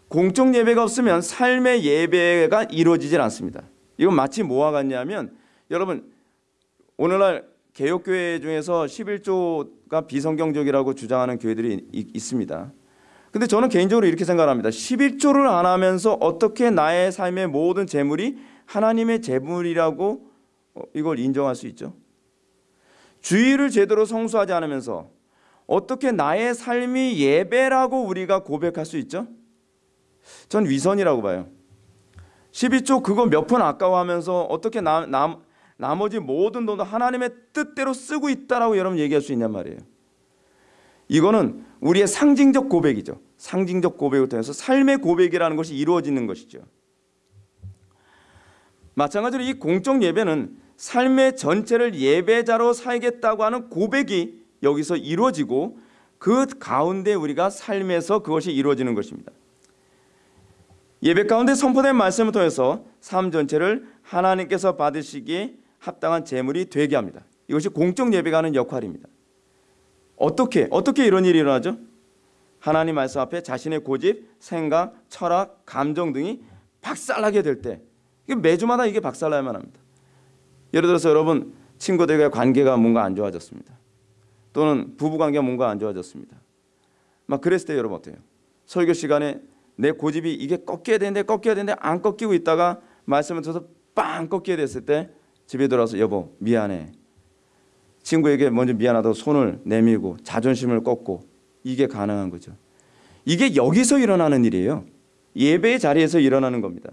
공적 예배가 없으면 삶의 예배가 이루어지질 않습니다. 이건 마치 뭐와 같냐면 여러분 오늘날 개혁교회 중에서 11조가 비성경적이라고 주장하는 교회들이 이- 있습니다. 근데 저는 개인적으로 이렇게 생각합니다. 11조를 안 하면서 어떻게 나의 삶의 모든 재물이 하나님의 재물이라고 어, 이걸 인정할 수 있죠? 주의를 제대로 성수하지 않으면서 어떻게 나의 삶이 예배라고 우리가 고백할 수 있죠? 전 위선이라고 봐요. 12조 그거 몇 푼 아까워하면서 어떻게 나, 나, 나머지 모든 돈도 하나님의 뜻대로 쓰고 있다라고 여러분 얘기할 수 있냔 말이에요. 이거는 우리의 상징적 고백이죠. 상징적 고백을 통해서 삶의 고백이라는 것이 이루어지는 것이죠. 마찬가지로 이 공적 예배는 삶의 전체를 예배자로 살겠다고 하는 고백이 여기서 이루어지고 그 가운데 우리가 삶에서 그것이 이루어지는 것입니다. 예배 가운데 선포된 말씀을 통해서 삶 전체를 하나님께서 받으시기에 합당한 제물이 되게 합니다. 이것이 공적 예배가 하는 역할입니다. 어떻게 어떻게 이런 일이 일어나죠? 하나님 말씀 앞에 자신의 고집, 생각, 철학, 감정 등이 박살나게 될 때 매주마다 이게 박살나야만 합니다. 예를 들어서 여러분 친구들과의 관계가 뭔가 안 좋아졌습니다. 또는 부부 관계가 뭔가 안 좋아졌습니다. 막 그랬을 때 여러분 어때요? 설교 시간에 내 고집이 이게 꺾여야 되는데 꺾여야 되는데 안 꺾이고 있다가 말씀을 들어서 빵 꺾이게 됐을 때 집에 들어와서 여보 미안해. 친구에게 먼저 미안하다고 손을 내밀고 자존심을 꺾고 이게 가능한 거죠. 이게 여기서 일어나는 일이에요. 예배의 자리에서 일어나는 겁니다.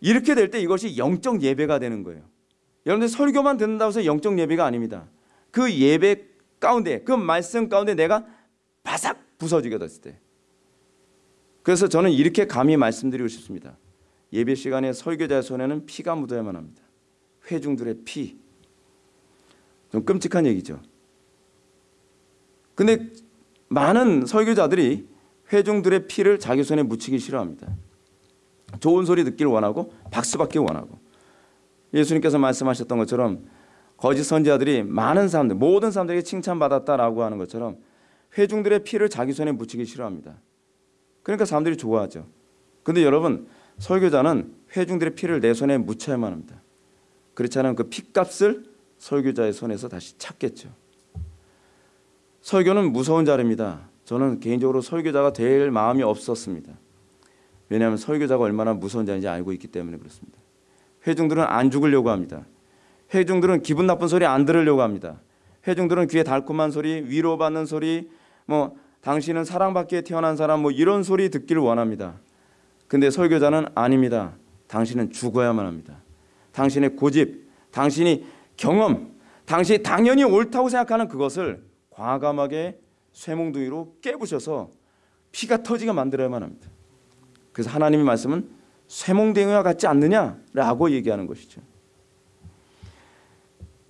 이렇게 될 때 이것이 영적 예배가 되는 거예요. 여러분들 설교만 듣는다고 해서 영적 예배가 아닙니다. 그 예배 가운데 그 말씀 가운데 내가 바삭 부서지게 됐을 때 그래서 저는 이렇게 감히 말씀드리고 싶습니다. 예배 시간에 설교자의 손에는 피가 묻어야만 합니다. 회중들의 피. 좀 끔찍한 얘기죠. 근데 많은 설교자들이 회중들의 피를 자기 손에 묻히기 싫어합니다. 좋은 소리 듣기를 원하고 박수 받기를 원하고 예수님께서 말씀하셨던 것처럼 거짓 선지자들이 많은 사람들 모든 사람들에게 칭찬받았다라고 하는 것처럼 회중들의 피를 자기 손에 묻히기 싫어합니다. 그러니까 사람들이 좋아하죠. 근데 여러분 설교자는 회중들의 피를 내 손에 묻혀야만 합니다. 그렇지 않으면 그 피값을 설교자의 손에서 다시 찾겠죠. 설교는 무서운 자리입니다. 저는 개인적으로 설교자가 될 마음이 없었습니다. 왜냐하면 설교자가 얼마나 무서운 자인지 알고 있기 때문에 그렇습니다. 회중들은 안 죽으려고 합니다. 회중들은 기분 나쁜 소리 안 들으려고 합니다. 회중들은 귀에 달콤한 소리, 위로받는 소리, 뭐 당신은 사랑받기에 태어난 사람 뭐 이런 소리 듣기를 원합니다. 근데 설교자는 아닙니다. 당신은 죽어야만 합니다. 당신의 고집, 당신이 경험, 당신이 당연히 옳다고 생각하는 그것을 과감하게 쇠몽둥이로 깨부셔서 피가 터지게 만들어야만 합니다. 그래서 하나님의 말씀은 쇠몽둥이와 같지 않느냐라고 얘기하는 것이죠.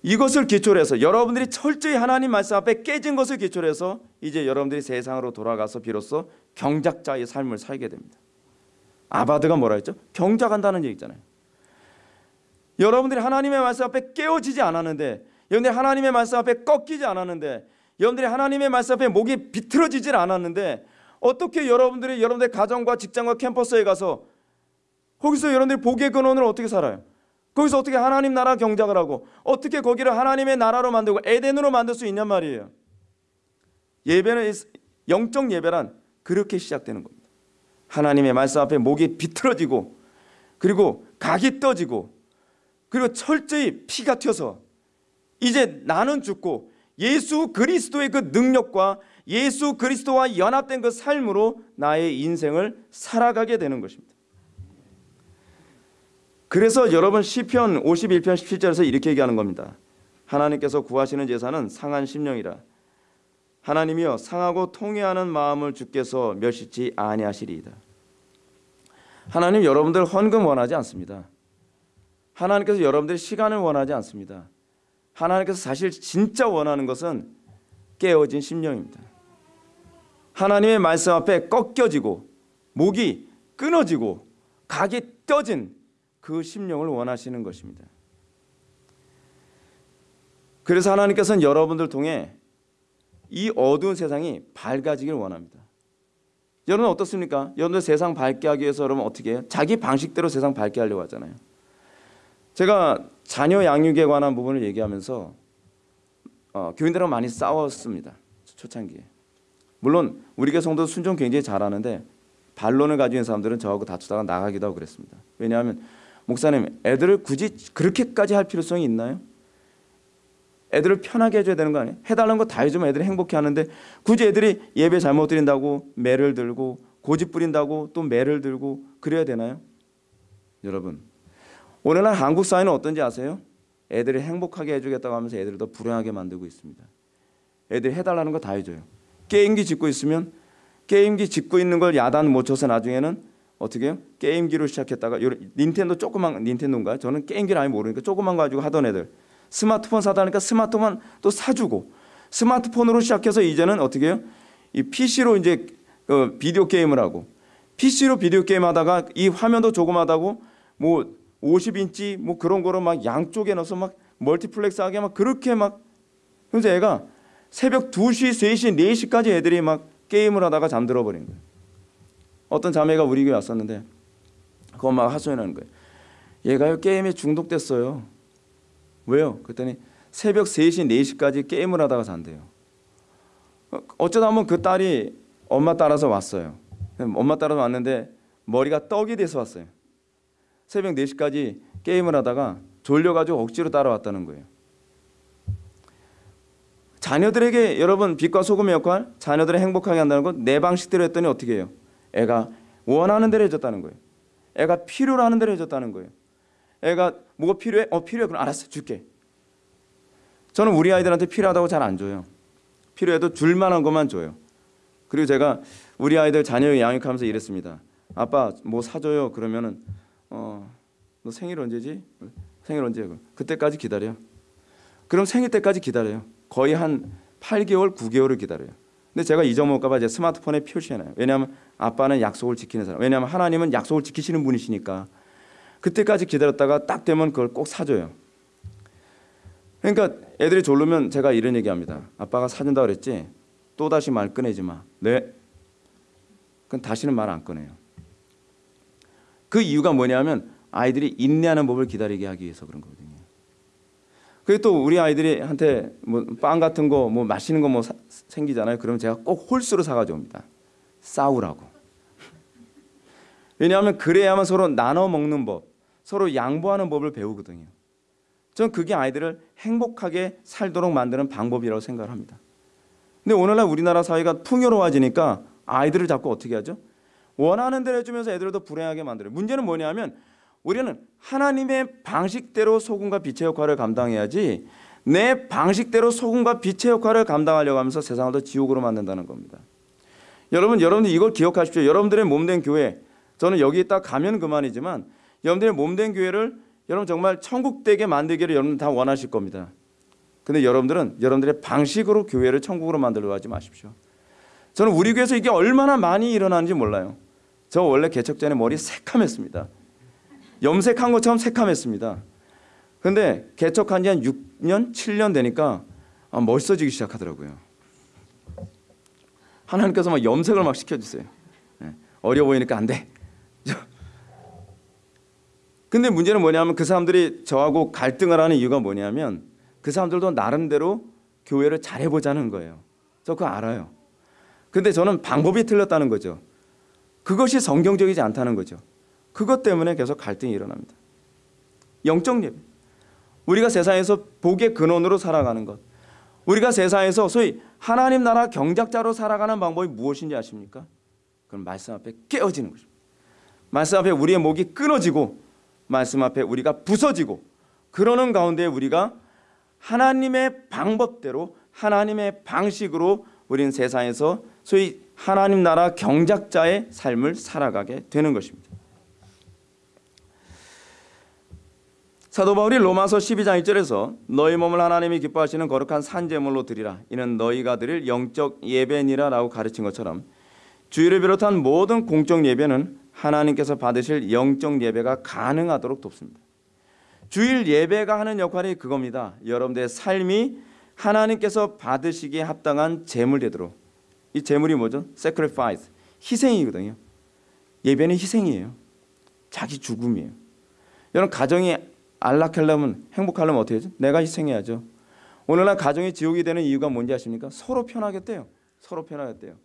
이것을 기초로 해서 여러분들이 철저히 하나님 말씀 앞에 깨진 것을 기초로 해서 이제 여러분들이 세상으로 돌아가서 비로소 경작자의 삶을 살게 됩니다. 아바드가 뭐라 했죠? 경작한다는 얘기잖아요. 여러분들이 하나님의 말씀 앞에 깨어지지 않았는데 여러분들이 하나님의 말씀 앞에 꺾이지 않았는데 여러분들이 하나님의 말씀 앞에 목이 비틀어지질 않았는데 어떻게 여러분들이 여러분들의 가정과 직장과 캠퍼스에 가서 거기서 여러분들이 복의 근원을 어떻게 살아요? 거기서 어떻게 하나님 나라 경작을 하고 어떻게 거기를 하나님의 나라로 만들고 에덴으로 만들 수 있냔 말이에요. 예배는 영적 예배란 그렇게 시작되는 겁니다. 하나님의 말씀 앞에 목이 비틀어지고 그리고 각이 떠지고 그리고 철저히 피가 튀어서 이제 나는 죽고 예수 그리스도의 그 능력과 예수 그리스도와 연합된 그 삶으로 나의 인생을 살아가게 되는 것입니다. 그래서 여러분 시편 51편 17절에서 이렇게 얘기하는 겁니다. 하나님께서 구하시는 제사는 상한 심령이라. 하나님이여 상하고 통회하는 마음을 주께서 멸시치 아니하시리이다. 하나님 여러분들 헌금 원하지 않습니다. 하나님께서 여러분들의 시간을 원하지 않습니다. 하나님께서 사실 진짜 원하는 것은 깨어진 심령입니다. 하나님의 말씀 앞에 꺾여지고 목이 끊어지고 각이 떼진 그 심령을 원하시는 것입니다. 그래서 하나님께서는 여러분들 통해 이 어두운 세상이 밝아지길 원합니다. 여러분 어떻습니까? 여러분들 세상 밝게 하기 위해서 여러분 어떻게 해요? 자기 방식대로 세상 밝게 하려고 하잖아요. 제가 자녀 양육에 관한 부분을 얘기하면서 어, 교인들하고 많이 싸웠습니다. 초창기에. 물론 우리 교회 성도 순종 굉장히 잘하는데 반론을 가지고 사람들은 저하고 다투다가 나가기도 하고 그랬습니다. 왜냐하면 목사님 애들을 굳이 그렇게까지 할 필요성이 있나요? 애들을 편하게 해줘야 되는 거 아니에요? 해달라는 거 다 해주면 애들이 행복해 하는데 굳이 애들이 예배 잘못 드린다고 매를 들고 고집 부린다고 또 매를 들고 그래야 되나요? 여러분 오늘날 한국 사회는 어떤지 아세요? 애들을 행복하게 해주겠다고 하면서 애들을 더 불행하게 만들고 있습니다. 애들이 해달라는 거 다 해줘요. 게임기 짓고 있으면 게임기 짓고 있는 걸 야단 못 쳐서 나중에는 어떻게 해요? 게임기로 시작했다가 닌텐도 조그만 닌텐도인가? 저는 게임기를 아예 모르니까 조그만 거 가지고 하던 애들 스마트폰 사다니까 스마트폰 또 사주고 스마트폰으로 시작해서 이제는 어떻게 해요? 이 PC로 이제 어, 비디오 게임을 하고 PC로 비디오 게임 하다가 이 화면도 조그마하다고 뭐 50인치 뭐 그런 거로 막 양쪽에 넣어서 막 멀티플렉스 하게 막 그렇게 막 그래서 애가 새벽 2시, 3시, 4시까지 애들이 막 게임을 하다가 잠들어 버린 거예요. 어떤 자매가 우리 교회 왔었는데 그 엄마가 하소연하는 거예요. 얘가요 게임에 중독됐어요. 왜요? 그랬더니 새벽 3시, 4시까지 게임을 하다가 잔대요. 어쩌다 한번 그 딸이 엄마 따라서 왔어요. 엄마 따라서 왔는데 머리가 떡이 돼서 왔어요. 새벽 4시까지 게임을 하다가 졸려가지고 억지로 따라왔다는 거예요. 자녀들에게 여러분 빛과 소금의 역할, 자녀들을 행복하게 한다는 건 내 방식대로 했더니 어떻게 해요? 애가 원하는 대로 해줬다는 거예요. 애가 필요로 하는 대로 해줬다는 거예요. 애가 뭐가 필요해? 어 필요해. 그럼 알았어 줄게. 저는 우리 아이들한테 필요하다고 잘 안 줘요. 필요해도 줄 만한 것만 줘요. 그리고 제가 우리 아이들 자녀 양육하면서 이랬습니다. 아빠 뭐 사줘요. 그러면은 어, 너 생일 언제지? 생일 언제? 그때까지 기다려. 그럼 생일 때까지 기다려요. 거의 한 8개월, 9개월을 기다려요. 근데 제가 잊어먹을까봐 제 스마트폰에 표시해놔요. 왜냐하면 아빠는 약속을 지키는 사람. 왜냐하면 하나님은 약속을 지키시는 분이시니까 그때까지 기다렸다가 딱 되면 그걸 꼭 사줘요. 그러니까 애들이 졸르면 제가 이런 얘기합니다. 아빠가 사준다 그랬지? 또 다시 말 꺼내지 마. 네. 그럼 다시는 말 안 꺼내요. 그 이유가 뭐냐면 아이들이 인내하는 법을 기다리게 하기 위해서 그런 거거든요. 그리고 또 우리 아이들이 한테 뭐 빵 같은 거 뭐 맛있는 거 뭐 생기잖아요. 그러면 제가 꼭 홀수로 사가져 옵니다. 싸우라고. 왜냐하면 그래야만 서로 나눠 먹는 법, 서로 양보하는 법을 배우거든요. 저는 그게 아이들을 행복하게 살도록 만드는 방법이라고 생각을 합니다. 근데 오늘날 우리나라 사회가 풍요로워지니까 아이들을 자꾸 어떻게 하죠? 원하는 대로 해주면서 애들을 더 불행하게 만들어요. 문제는 뭐냐면 우리는 하나님의 방식대로 소금과 빛의 역할을 감당해야지 내 방식대로 소금과 빛의 역할을 감당하려고 하면서 세상을 더 지옥으로 만든다는 겁니다. 여러분, 여러분들 이걸 기억하십시오. 여러분들의 몸된 교회, 저는 여기 있다 가면 그만이지만 여러분들의 몸된 교회를 여러분 정말 천국 되게 만들기를 여러분 다 원하실 겁니다. 근데 여러분들은 여러분들의 방식으로 교회를 천국으로 만들려고 하지 마십시오. 저는 우리 교회에서 이게 얼마나 많이 일어나는지 몰라요. 저 원래 개척 전에 머리 새카맸습니다. 염색한 것처럼 새카맸습니다. 근데 개척한 지 한 6년, 7년 되니까 아, 멋있어지기 시작하더라고요. 하나님께서 막 염색을 막 시켜주세요. 네. 어려 보이니까 안 돼. 근데 문제는 뭐냐면 그 사람들이 저하고 갈등을 하는 이유가 뭐냐면 그 사람들도 나름대로 교회를 잘해보자는 거예요. 저 그거 알아요. 근데 저는 방법이 틀렸다는 거죠. 그것이 성경적이지 않다는 거죠. 그것 때문에 계속 갈등이 일어납니다. 영적 예배. 우리가 세상에서 복의 근원으로 살아가는 것. 우리가 세상에서 소위 하나님 나라 경작자로 살아가는 방법이 무엇인지 아십니까? 그럼 말씀 앞에 깨어지는 것입니다. 말씀 앞에 우리의 목이 끊어지고 말씀 앞에 우리가 부서지고 그러는 가운데 우리가 하나님의 방법대로 하나님의 방식으로 우리는 세상에서 소위 하나님 나라 경작자의 삶을 살아가게 되는 것입니다. 사도 바울이 로마서 12장 1절에서 너희 몸을 하나님이 기뻐하시는 거룩한 산제물로 드리라 이는 너희가 드릴 영적 예배니라라고 가르친 것처럼 주일을 비롯한 모든 공적 예배는 하나님께서 받으실 영적 예배가 가능하도록 돕습니다. 주일 예배가 하는 역할이 그겁니다. 여러분들의 삶이 하나님께서 받으시기에 합당한 제물 되도록 이 제물이 뭐죠? sacrifice 희생이거든요. 예배는 희생이에요. 자기 죽음이에요. 여러분 가정이 안락하려면 행복하려면 어떻게 하죠? 내가 희생해야죠. 오늘날 가정이 지옥이 되는 이유가 뭔지 아십니까? 서로 편하겠대요. 서로 편하겠대요.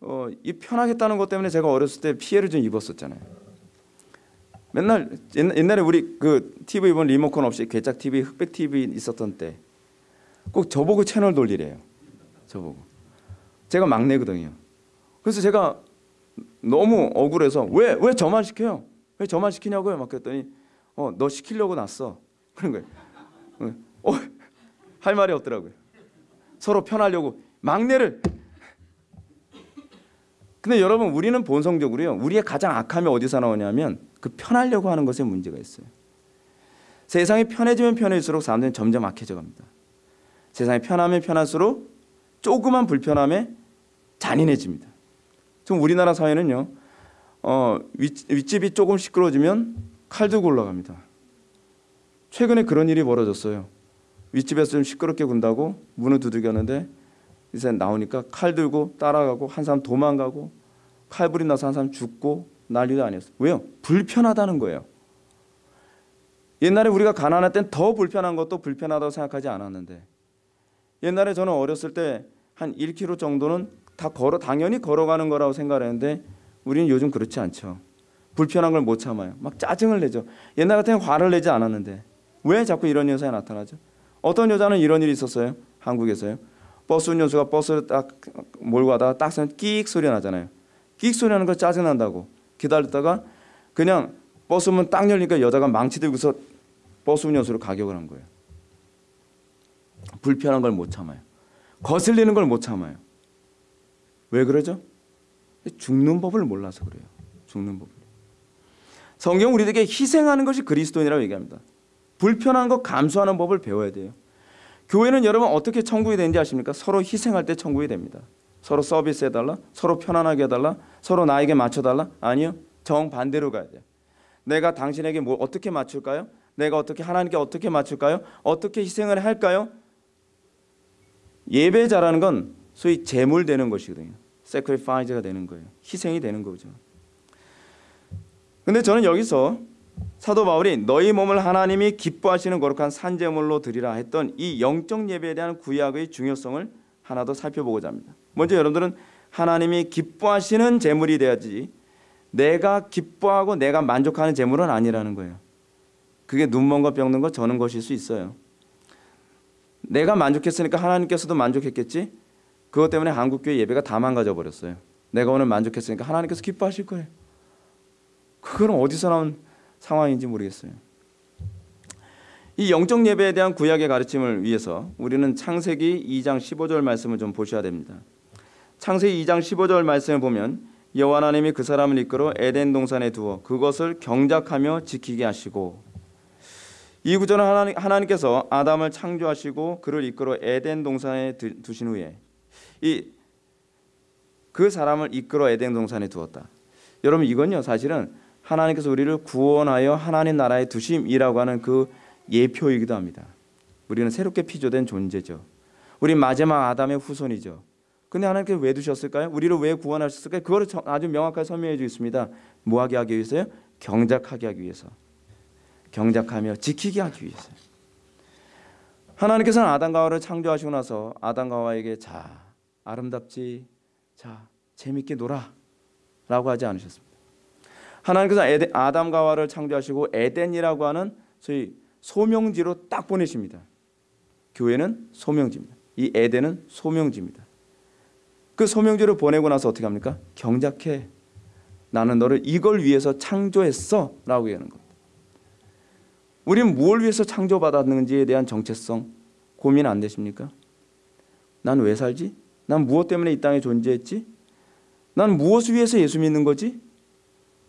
어, 이 편하겠다는 것 때문에 제가 어렸을 때 피해를 좀 입었었잖아요. 맨날 옛날에 우리 그 TV 본 리모컨 없이 괴짝 TV, 흑백 TV 있었던 때 꼭 저보고 채널 돌리래요. 저보고. 제가 막내거든요. 그래서 제가 너무 억울해서 왜 왜 저만 시켜요? 왜 저만 시키냐고요? 막 그랬더니 어 너 시키려고 났어. 그런 거예요. 어, 할 말이 없더라고요. 서로 편하려고 막내를. 근데 여러분 우리는 본성적으로요. 우리의 가장 악함이 어디서 나오냐면 그 편하려고 하는 것에 문제가 있어요. 세상이 편해지면 편해질수록 사람들은 점점 악해져 갑니다. 세상이 편하면 편할수록 조그만 불편함에 잔인해집니다. 지금 우리나라 사회는요. 어, 윗, 윗집이 조금 시끄러워지면 칼 들고 올라갑니다. 최근에 그런 일이 벌어졌어요. 윗집에서 좀 시끄럽게 군다고 문을 두들겼는데 이제 나오니까 칼 들고 따라가고 한 사람 도망가고 칼불이 나서 한 사람 죽고 난리도 아니었어요. 왜요? 불편하다는 거예요. 옛날에 우리가 가난할 땐 더 불편한 것도 불편하다고 생각하지 않았는데 옛날에 저는 어렸을 때 한 1km 정도는 다 걸어 당연히 걸어가는 거라고 생각했는데 우리는 요즘 그렇지 않죠. 불편한 걸 못 참아요. 막 짜증을 내죠. 옛날 같으면 화를 내지 않았는데 왜 자꾸 이런 현상이 나타나죠? 어떤 여자는 이런 일이 있었어요. 한국에서요. 버스 운전수가 버스를 딱 몰고 가다가 딱 서면 끽 소리 나잖아요. 끽 소리 나는 거 짜증 난다고 기다렸다가 그냥 버스 문 딱 열리니까 여자가 망치 들고서 버스 운전수로 가격을 한 거예요. 불편한 걸 못 참아요. 거슬리는 걸 못 참아요. 왜 그러죠? 죽는 법을 몰라서 그래요. 죽는 법을. 성경 우리에게 희생하는 것이 그리스도인이라고 얘기합니다. 불편한 거 감수하는 법을 배워야 돼요. 교회는 여러분 어떻게 천국이 되는지 아십니까? 서로 희생할 때 천국이 됩니다. 서로 서비스 해달라, 서로 편안하게 해달라, 서로 나에게 맞춰달라. 아니요, 정 반대로 가야 돼요. 내가 당신에게 뭐 어떻게 맞출까요? 내가 어떻게 하나님께 어떻게 맞출까요? 어떻게 희생을 할까요? 예배자라는 건 소위 제물 되는 것이거든요. sacrifice가 되는 거예요. 희생이 되는 거죠. 근데 저는 여기서 사도 바울이 너희 몸을 하나님이 기뻐하시는 거룩한 산제물로 드리라 했던 이 영적 예배에 대한 구약의 중요성을 하나 더 살펴보고자 합니다. 먼저 여러분들은 하나님이 기뻐하시는 제물이 돼야지 내가 기뻐하고 내가 만족하는 제물은 아니라는 거예요. 그게 눈먼 것 병든 것 저는 것일 수 있어요. 내가 만족했으니까 하나님께서도 만족했겠지. 그것 때문에 한국교회 예배가 다 망가져 버렸어요. 내가 오늘 만족했으니까 하나님께서 기뻐하실 거예요. 그건 어디서 나온 상황인지 모르겠어요. 이 영적 예배에 대한 구약의 가르침을 위해서 우리는 창세기 2장 15절 말씀을 좀 보셔야 됩니다. 창세기 2장 15절 말씀을 보면 여호와 하나님이 그 사람을 이끌어 에덴 동산에 두어 그것을 경작하며 지키게 하시고 이 구절은 하나님, 하나님께서 아담을 창조하시고 그를 이끌어 에덴 동산에 두신 후에 이 그 사람을 이끌어 에덴 동산에 두었다. 여러분 이건요 사실은 하나님께서 우리를 구원하여 하나님 나라에 두심이라고 하는 그 예표이기도 합니다. 우리는 새롭게 피조된 존재죠. 우리 마지막 아담의 후손이죠. 근데 하나님께서 왜 두셨을까요? 우리를 왜 구원하셨을까요? 그거를 아주 명확하게 설명해 주고 있습니다. 뭐하게 하기 위해서요? 경작하게 하기 위해서. 경작하며 지키게 하기 위해서. 하나님께서는 아담과 하와를 창조하시고 나서 아담과 하와에게 자 아름답지 자 재밌게 놀아 라고 하지 않으셨습니다. 하나님께서 에덴, 아담과 하와를 창조하시고 에덴이라고 하는 소위 소명지로 딱 보내십니다. 교회는 소명지입니다. 이 에덴은 소명지입니다. 그 소명지를 보내고 나서 어떻게 합니까? 경작해. 나는 너를 이걸 위해서 창조했어 라고 얘기하는 겁니다. 우리는 무엇을 위해서 창조받았는지에 대한 정체성 고민 안 되십니까? 난 왜 살지? 난 무엇 때문에 이 땅에 존재했지? 난 무엇을 위해서 예수 믿는 거지?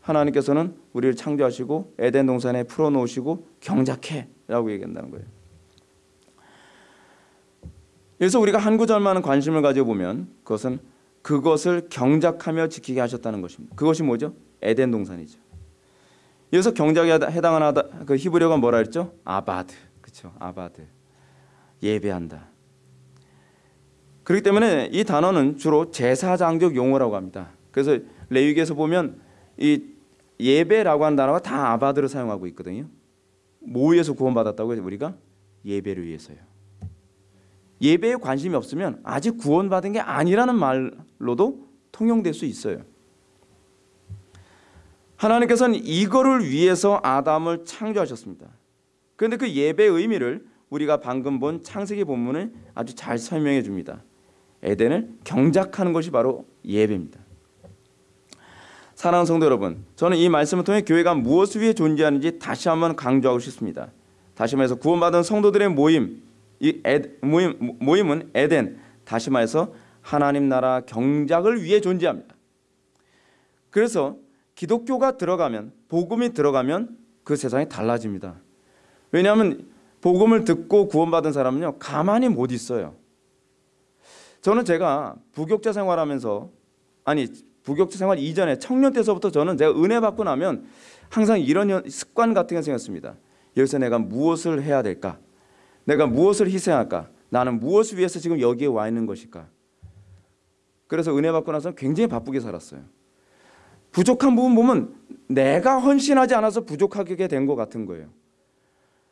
하나님께서는 우리를 창조하시고 에덴 동산에 풀어놓으시고 경작해라고 얘기한다는 거예요. 그래서 우리가 한 구절만 관심을 가져 보면 그것은 그것을 경작하며 지키게 하셨다는 것입니다. 그것이 뭐죠? 에덴 동산이죠. 여기서 경작에 해당하는 그 히브리어가 뭐라 했죠? 아바드. 그렇죠. 아바드. 예배한다. 그렇기 때문에 이 단어는 주로 제사장적 용어라고 합니다. 그래서 레위기에서 보면 이 예배라고 하는 단어가 다 아바드를 사용하고 있거든요. 뭐 위해서 구원받았다고 해서 우리가 예배를 위해서요. 예배에 관심이 없으면 아직 구원받은 게 아니라는 말로도 통용될 수 있어요. 하나님께서는 이거를 위해서 아담을 창조하셨습니다. 그런데 그 예배의 의미를 우리가 방금 본 창세기 본문을 아주 잘 설명해 줍니다. 에덴을 경작하는 것이 바로 예배입니다. 사랑하는 성도 여러분, 저는 이 말씀을 통해 교회가 무엇을 위해 존재하는지 다시 한번 강조하고 싶습니다. 다시 말해서 구원받은 성도들의 모임, 이 에, 모임 모임은 에덴, 다시 말해서 하나님 나라 경작을 위해 존재합니다. 그래서 기독교가 들어가면 복음이 들어가면 그 세상이 달라집니다. 왜냐하면 복음을 듣고 구원받은 사람은요 가만히 못 있어요. 저는 제가 부격자 생활하면서 아니 부격자 생활 이전에 청년 때서부터 저는 제가 은혜 받고 나면 항상 이런 습관 같은 게 생겼습니다. 여기서 내가 무엇을 해야 될까? 내가 무엇을 희생할까? 나는 무엇을 위해서 지금 여기에 와 있는 것일까? 그래서 은혜 받고 나서 굉장히 바쁘게 살았어요. 부족한 부분 보면 내가 헌신하지 않아서 부족하게 된 것 같은 거예요.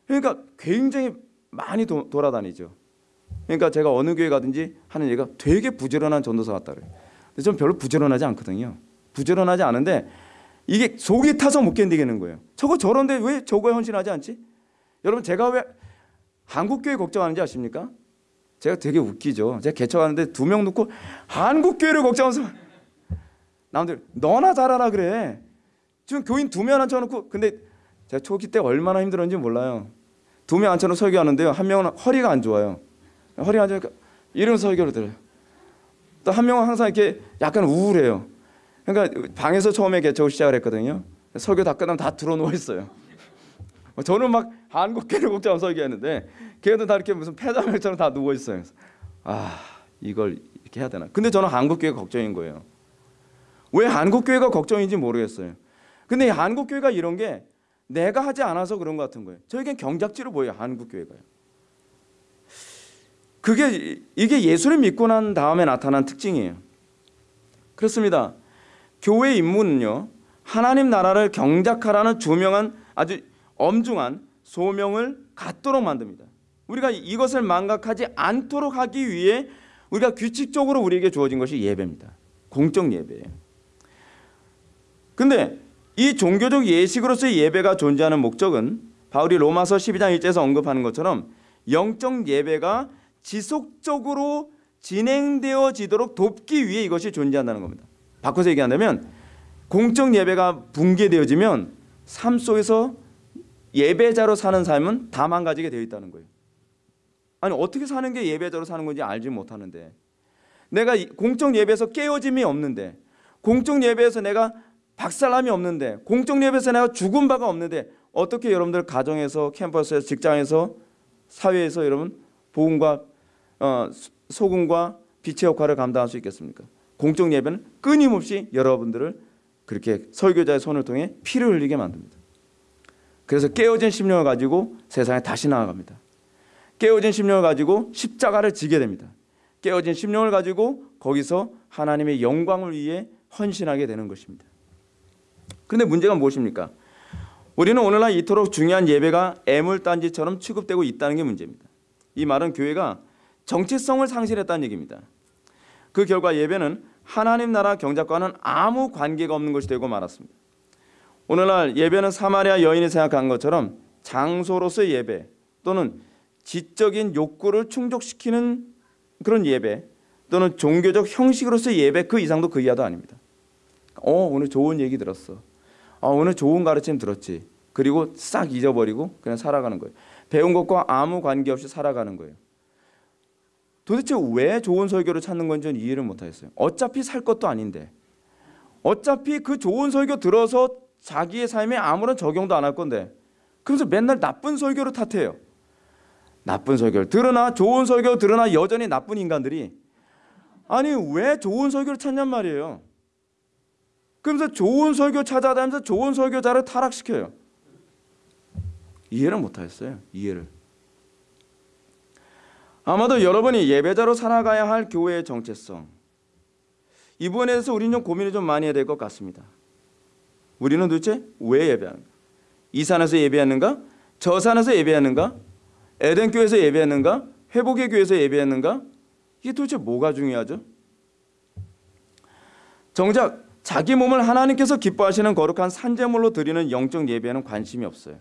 그러니까 굉장히 많이 도, 돌아다니죠. 그러니까 제가 어느 교회 가든지 하는 얘기가 되게 부지런한 전도사 같다 그래요. 근데 전 별로 부지런하지 않거든요. 부지런하지 않은데 이게 속이 타서 못 견디겠는 거예요. 저거 저런데 왜 저거에 헌신하지 않지? 여러분 제가 왜 한국 교회 걱정하는지 아십니까? 제가 되게 웃기죠. 제가 개척하는데 두 명 놓고 한국 교회를 걱정하면서 남들 너나 잘하라 그래. 지금 교인 두 명 앉혀놓고 근데 제가 초기 때 얼마나 힘들었는지 몰라요. 두 명 앉혀놓고 설교하는데요. 한 명은 허리가 안 좋아요. 허리가 안 좋으니까 이런 설교를 들어요. 또 한 명은 항상 이렇게 약간 우울해요. 그러니까 방에서 처음에 개척을 시작을 했거든요. 설교 다 끝나면 다 들어 누워 있어요. 저는 막 한국계를 걱정하고 설교했는데 걔는 다 이렇게 무슨 폐자mel처럼 다 누워 있어요. 아 이걸 이렇게 해야 되나? 근데 저는 한국 교회가 걱정인 거예요. 왜 한국 교회가 걱정인지 모르겠어요. 근데 한국 교회가 이런 게 내가 하지 않아서 그런 것 같은 거예요. 저에겐 경작지로 보여요. 한국 교회가요. 그게 이게 예수를 믿고 난 다음에 나타난 특징이에요. 그렇습니다. 교회 임무는요. 하나님 나라를 경작하라는 조명한 아주 엄중한 소명을 갖도록 만듭니다. 우리가 이것을 망각하지 않도록 하기 위해 우리가 규칙적으로 우리에게 주어진 것이 예배입니다. 공적 예배예요. 근데 이 종교적 예식으로서의 예배가 존재하는 목적은 바울이 로마서 12장 1절에서 언급하는 것처럼 영적 예배가 지속적으로 진행되어지도록 돕기 위해 이것이 존재한다는 겁니다. 바꿔서 얘기한다면 공적 예배가 붕괴되어지면 삶 속에서 예배자로 사는 삶은 다 망가지게 되어 있다는 거예요. 아니 어떻게 사는 게 예배자로 사는 건지 알지 못하는데 내가 공적 예배에서 깨어짐이 없는데 공적 예배에서 내가 박살남이 없는데 공적 예배에서 내가 죽은 바가 없는데 어떻게 여러분들 가정에서 캠퍼스에서 직장에서 사회에서 여러분 복음과 어, 소금과 빛의 역할을 감당할 수 있겠습니까? 공적 예배는 끊임없이 여러분들을 그렇게 설교자의 손을 통해 피를 흘리게 만듭니다. 그래서 깨어진 심령을 가지고 세상에 다시 나아갑니다. 깨어진 심령을 가지고 십자가를 지게 됩니다. 깨어진 심령을 가지고 거기서 하나님의 영광을 위해 헌신하게 되는 것입니다. 그런데 문제가 무엇입니까? 우리는 오늘날 이토록 중요한 예배가 애물단지처럼 취급되고 있다는 게 문제입니다. 이 말은 교회가 정체성을 상실했다는 얘기입니다. 그 결과 예배는 하나님 나라 경작과는 아무 관계가 없는 것이 되고 말았습니다. 오늘날 예배는 사마리아 여인이 생각한 것처럼 장소로서의 예배 또는 지적인 욕구를 충족시키는 그런 예배 또는 종교적 형식으로서의 예배 그 이상도 그 이하도 아닙니다. 어 오늘 좋은 얘기 들었어. 어, 오늘 좋은 가르침 들었지. 그리고 싹 잊어버리고 그냥 살아가는 거예요. 배운 것과 아무 관계없이 살아가는 거예요. 도대체 왜 좋은 설교를 찾는 건지 이해를 못하겠어요. 어차피 살 것도 아닌데 어차피 그 좋은 설교 들어서 자기의 삶에 아무런 적용도 안 할 건데 그래서 맨날 나쁜 설교를 탓해요. 나쁜 설교를 들으나 좋은 설교 들으나 여전히 나쁜 인간들이 아니 왜 좋은 설교를 찾냔 말이에요. 그러면서 좋은 설교 찾아다니면서 좋은 설교자를 타락시켜요. 이해를 못하겠어요. 이해를. 아마도 여러분이 예배자로 살아가야 할 교회의 정체성 이 부분에 대해서 우리는 좀 고민을 좀 많이 해야 될 것 같습니다. 우리는 도대체 왜 예배하는가? 이 산에서 예배하는가? 저 산에서 예배하는가? 에덴 교회에서 예배하는가? 회복의 교회에서 예배하는가? 이게 도대체 뭐가 중요하죠? 정작 자기 몸을 하나님께서 기뻐하시는 거룩한 산재물로 드리는 영적 예배에는 관심이 없어요.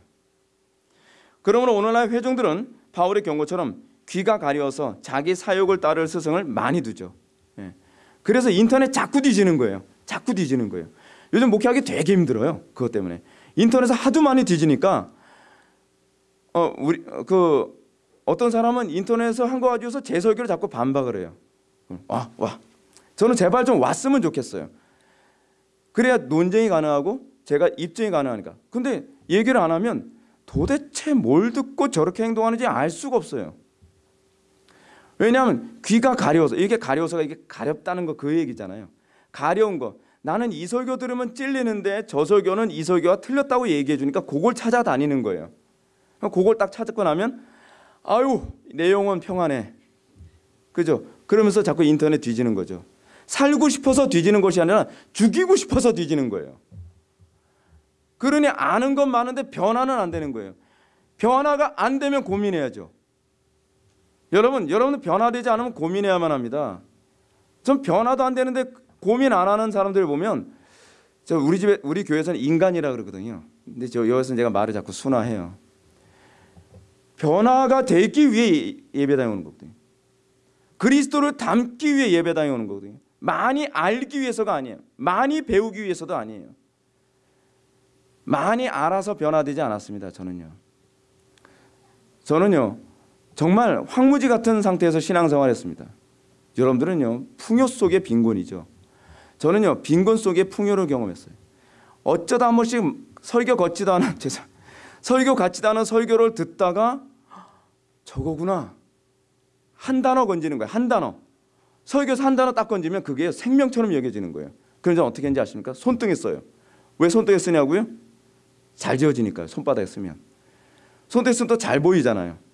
그러므로 오늘날 회중들은 바울의 경고처럼 귀가 가려워서 자기 사욕을 따를 스승을 많이 두죠. 예. 그래서 인터넷 자꾸 뒤지는 거예요. 자꾸 뒤지는 거예요. 요즘 목회하기 되게 힘들어요. 그것 때문에 인터넷에 하도 많이 뒤지니까 어 우리 그 어떤 사람은 인터넷에서 한 거 가지고서 제 설교를 자꾸 반박을 해요. 와 와. 저는 제발 좀 왔으면 좋겠어요. 그래야 논쟁이 가능하고 제가 입증이 가능하니까. 근데 얘기를 안 하면 도대체 뭘 듣고 저렇게 행동하는지 알 수가 없어요. 왜냐하면 귀가 가려워서 이게 가려워서가 이게 가렵다는 거 그 얘기잖아요. 가려운 거. 나는 이 설교 들으면 찔리는데 저 설교는 이 설교가 틀렸다고 얘기해 주니까 그걸 찾아다니는 거예요. 그걸 딱 찾고 나면 아유 내용은 평안해. 그죠? 그러면서 자꾸 인터넷 뒤지는 거죠. 살고 싶어서 뒤지는 것이 아니라 죽이고 싶어서 뒤지는 거예요. 그러니 아는 건 많은데 변화는 안 되는 거예요. 변화가 안 되면 고민해야죠. 여러분, 여러분은 변화되지 않으면 고민해야만 합니다. 전 변화도 안 되는데 고민 안 하는 사람들 보면 저 우리 집에 우리 교회에서는 인간이라 그러거든요. 근데 저 여기서 제가 말을 자꾸 순화해요. 변화가 되기 위해 예배당에 오는 거거든요. 그리스도를 담기 위해 예배당에 오는 거거든요. 많이 알기 위해서가 아니에요. 많이 배우기 위해서도 아니에요. 많이 알아서 변화되지 않았습니다. 저는요. 저는요. 정말 황무지 같은 상태에서 신앙생활 했습니다. 여러분들은요. 풍요 속의 빈곤이죠. 저는요. 빈곤 속의 풍요를 경험했어요. 어쩌다 한 번씩 설교 걷지도 않은 죄송 설교 같지도 않은 설교를 듣다가 저거구나 한 단어 건지는 거예요. 한 단어. 설교에서 한 단어 딱 건지면 그게 생명처럼 여겨지는 거예요. 그래서 어떻게 했는지 아십니까? 손등에 써요. 왜 손등에 쓰냐고요? 잘 지어지니까요. 손바닥에 쓰면. 손등에 쓰면 또 잘 보이잖아요.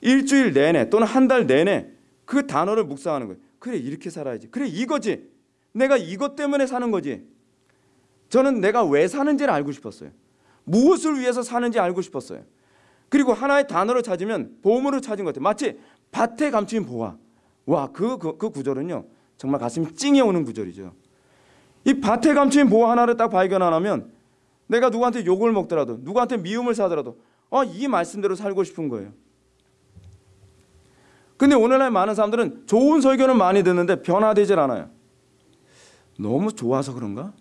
일주일 내내 또는 한 달 내내 그 단어를 묵상하는 거예요. 그래 이렇게 살아야지. 그래 이거지. 내가 이것 때문에 사는 거지. 저는 내가 왜 사는지를 알고 싶었어요. 무엇을 위해서 사는지 알고 싶었어요. 그리고 하나의 단어를 찾으면 보물을 찾은 것 같아요. 마치 밭에 감추인 보화. 와, 그, 그, 그 구절은요. 정말 가슴이 찡해 오는 구절이죠. 이 밭에 감추인 보화 하나를 딱 발견 안 하면 내가 누구한테 욕을 먹더라도 누구한테 미움을 사더라도 어, 이 말씀대로 살고 싶은 거예요. 근데 오늘날 많은 사람들은 좋은 설교는 많이 듣는데 변화되질 않아요. 너무 좋아서 그런가?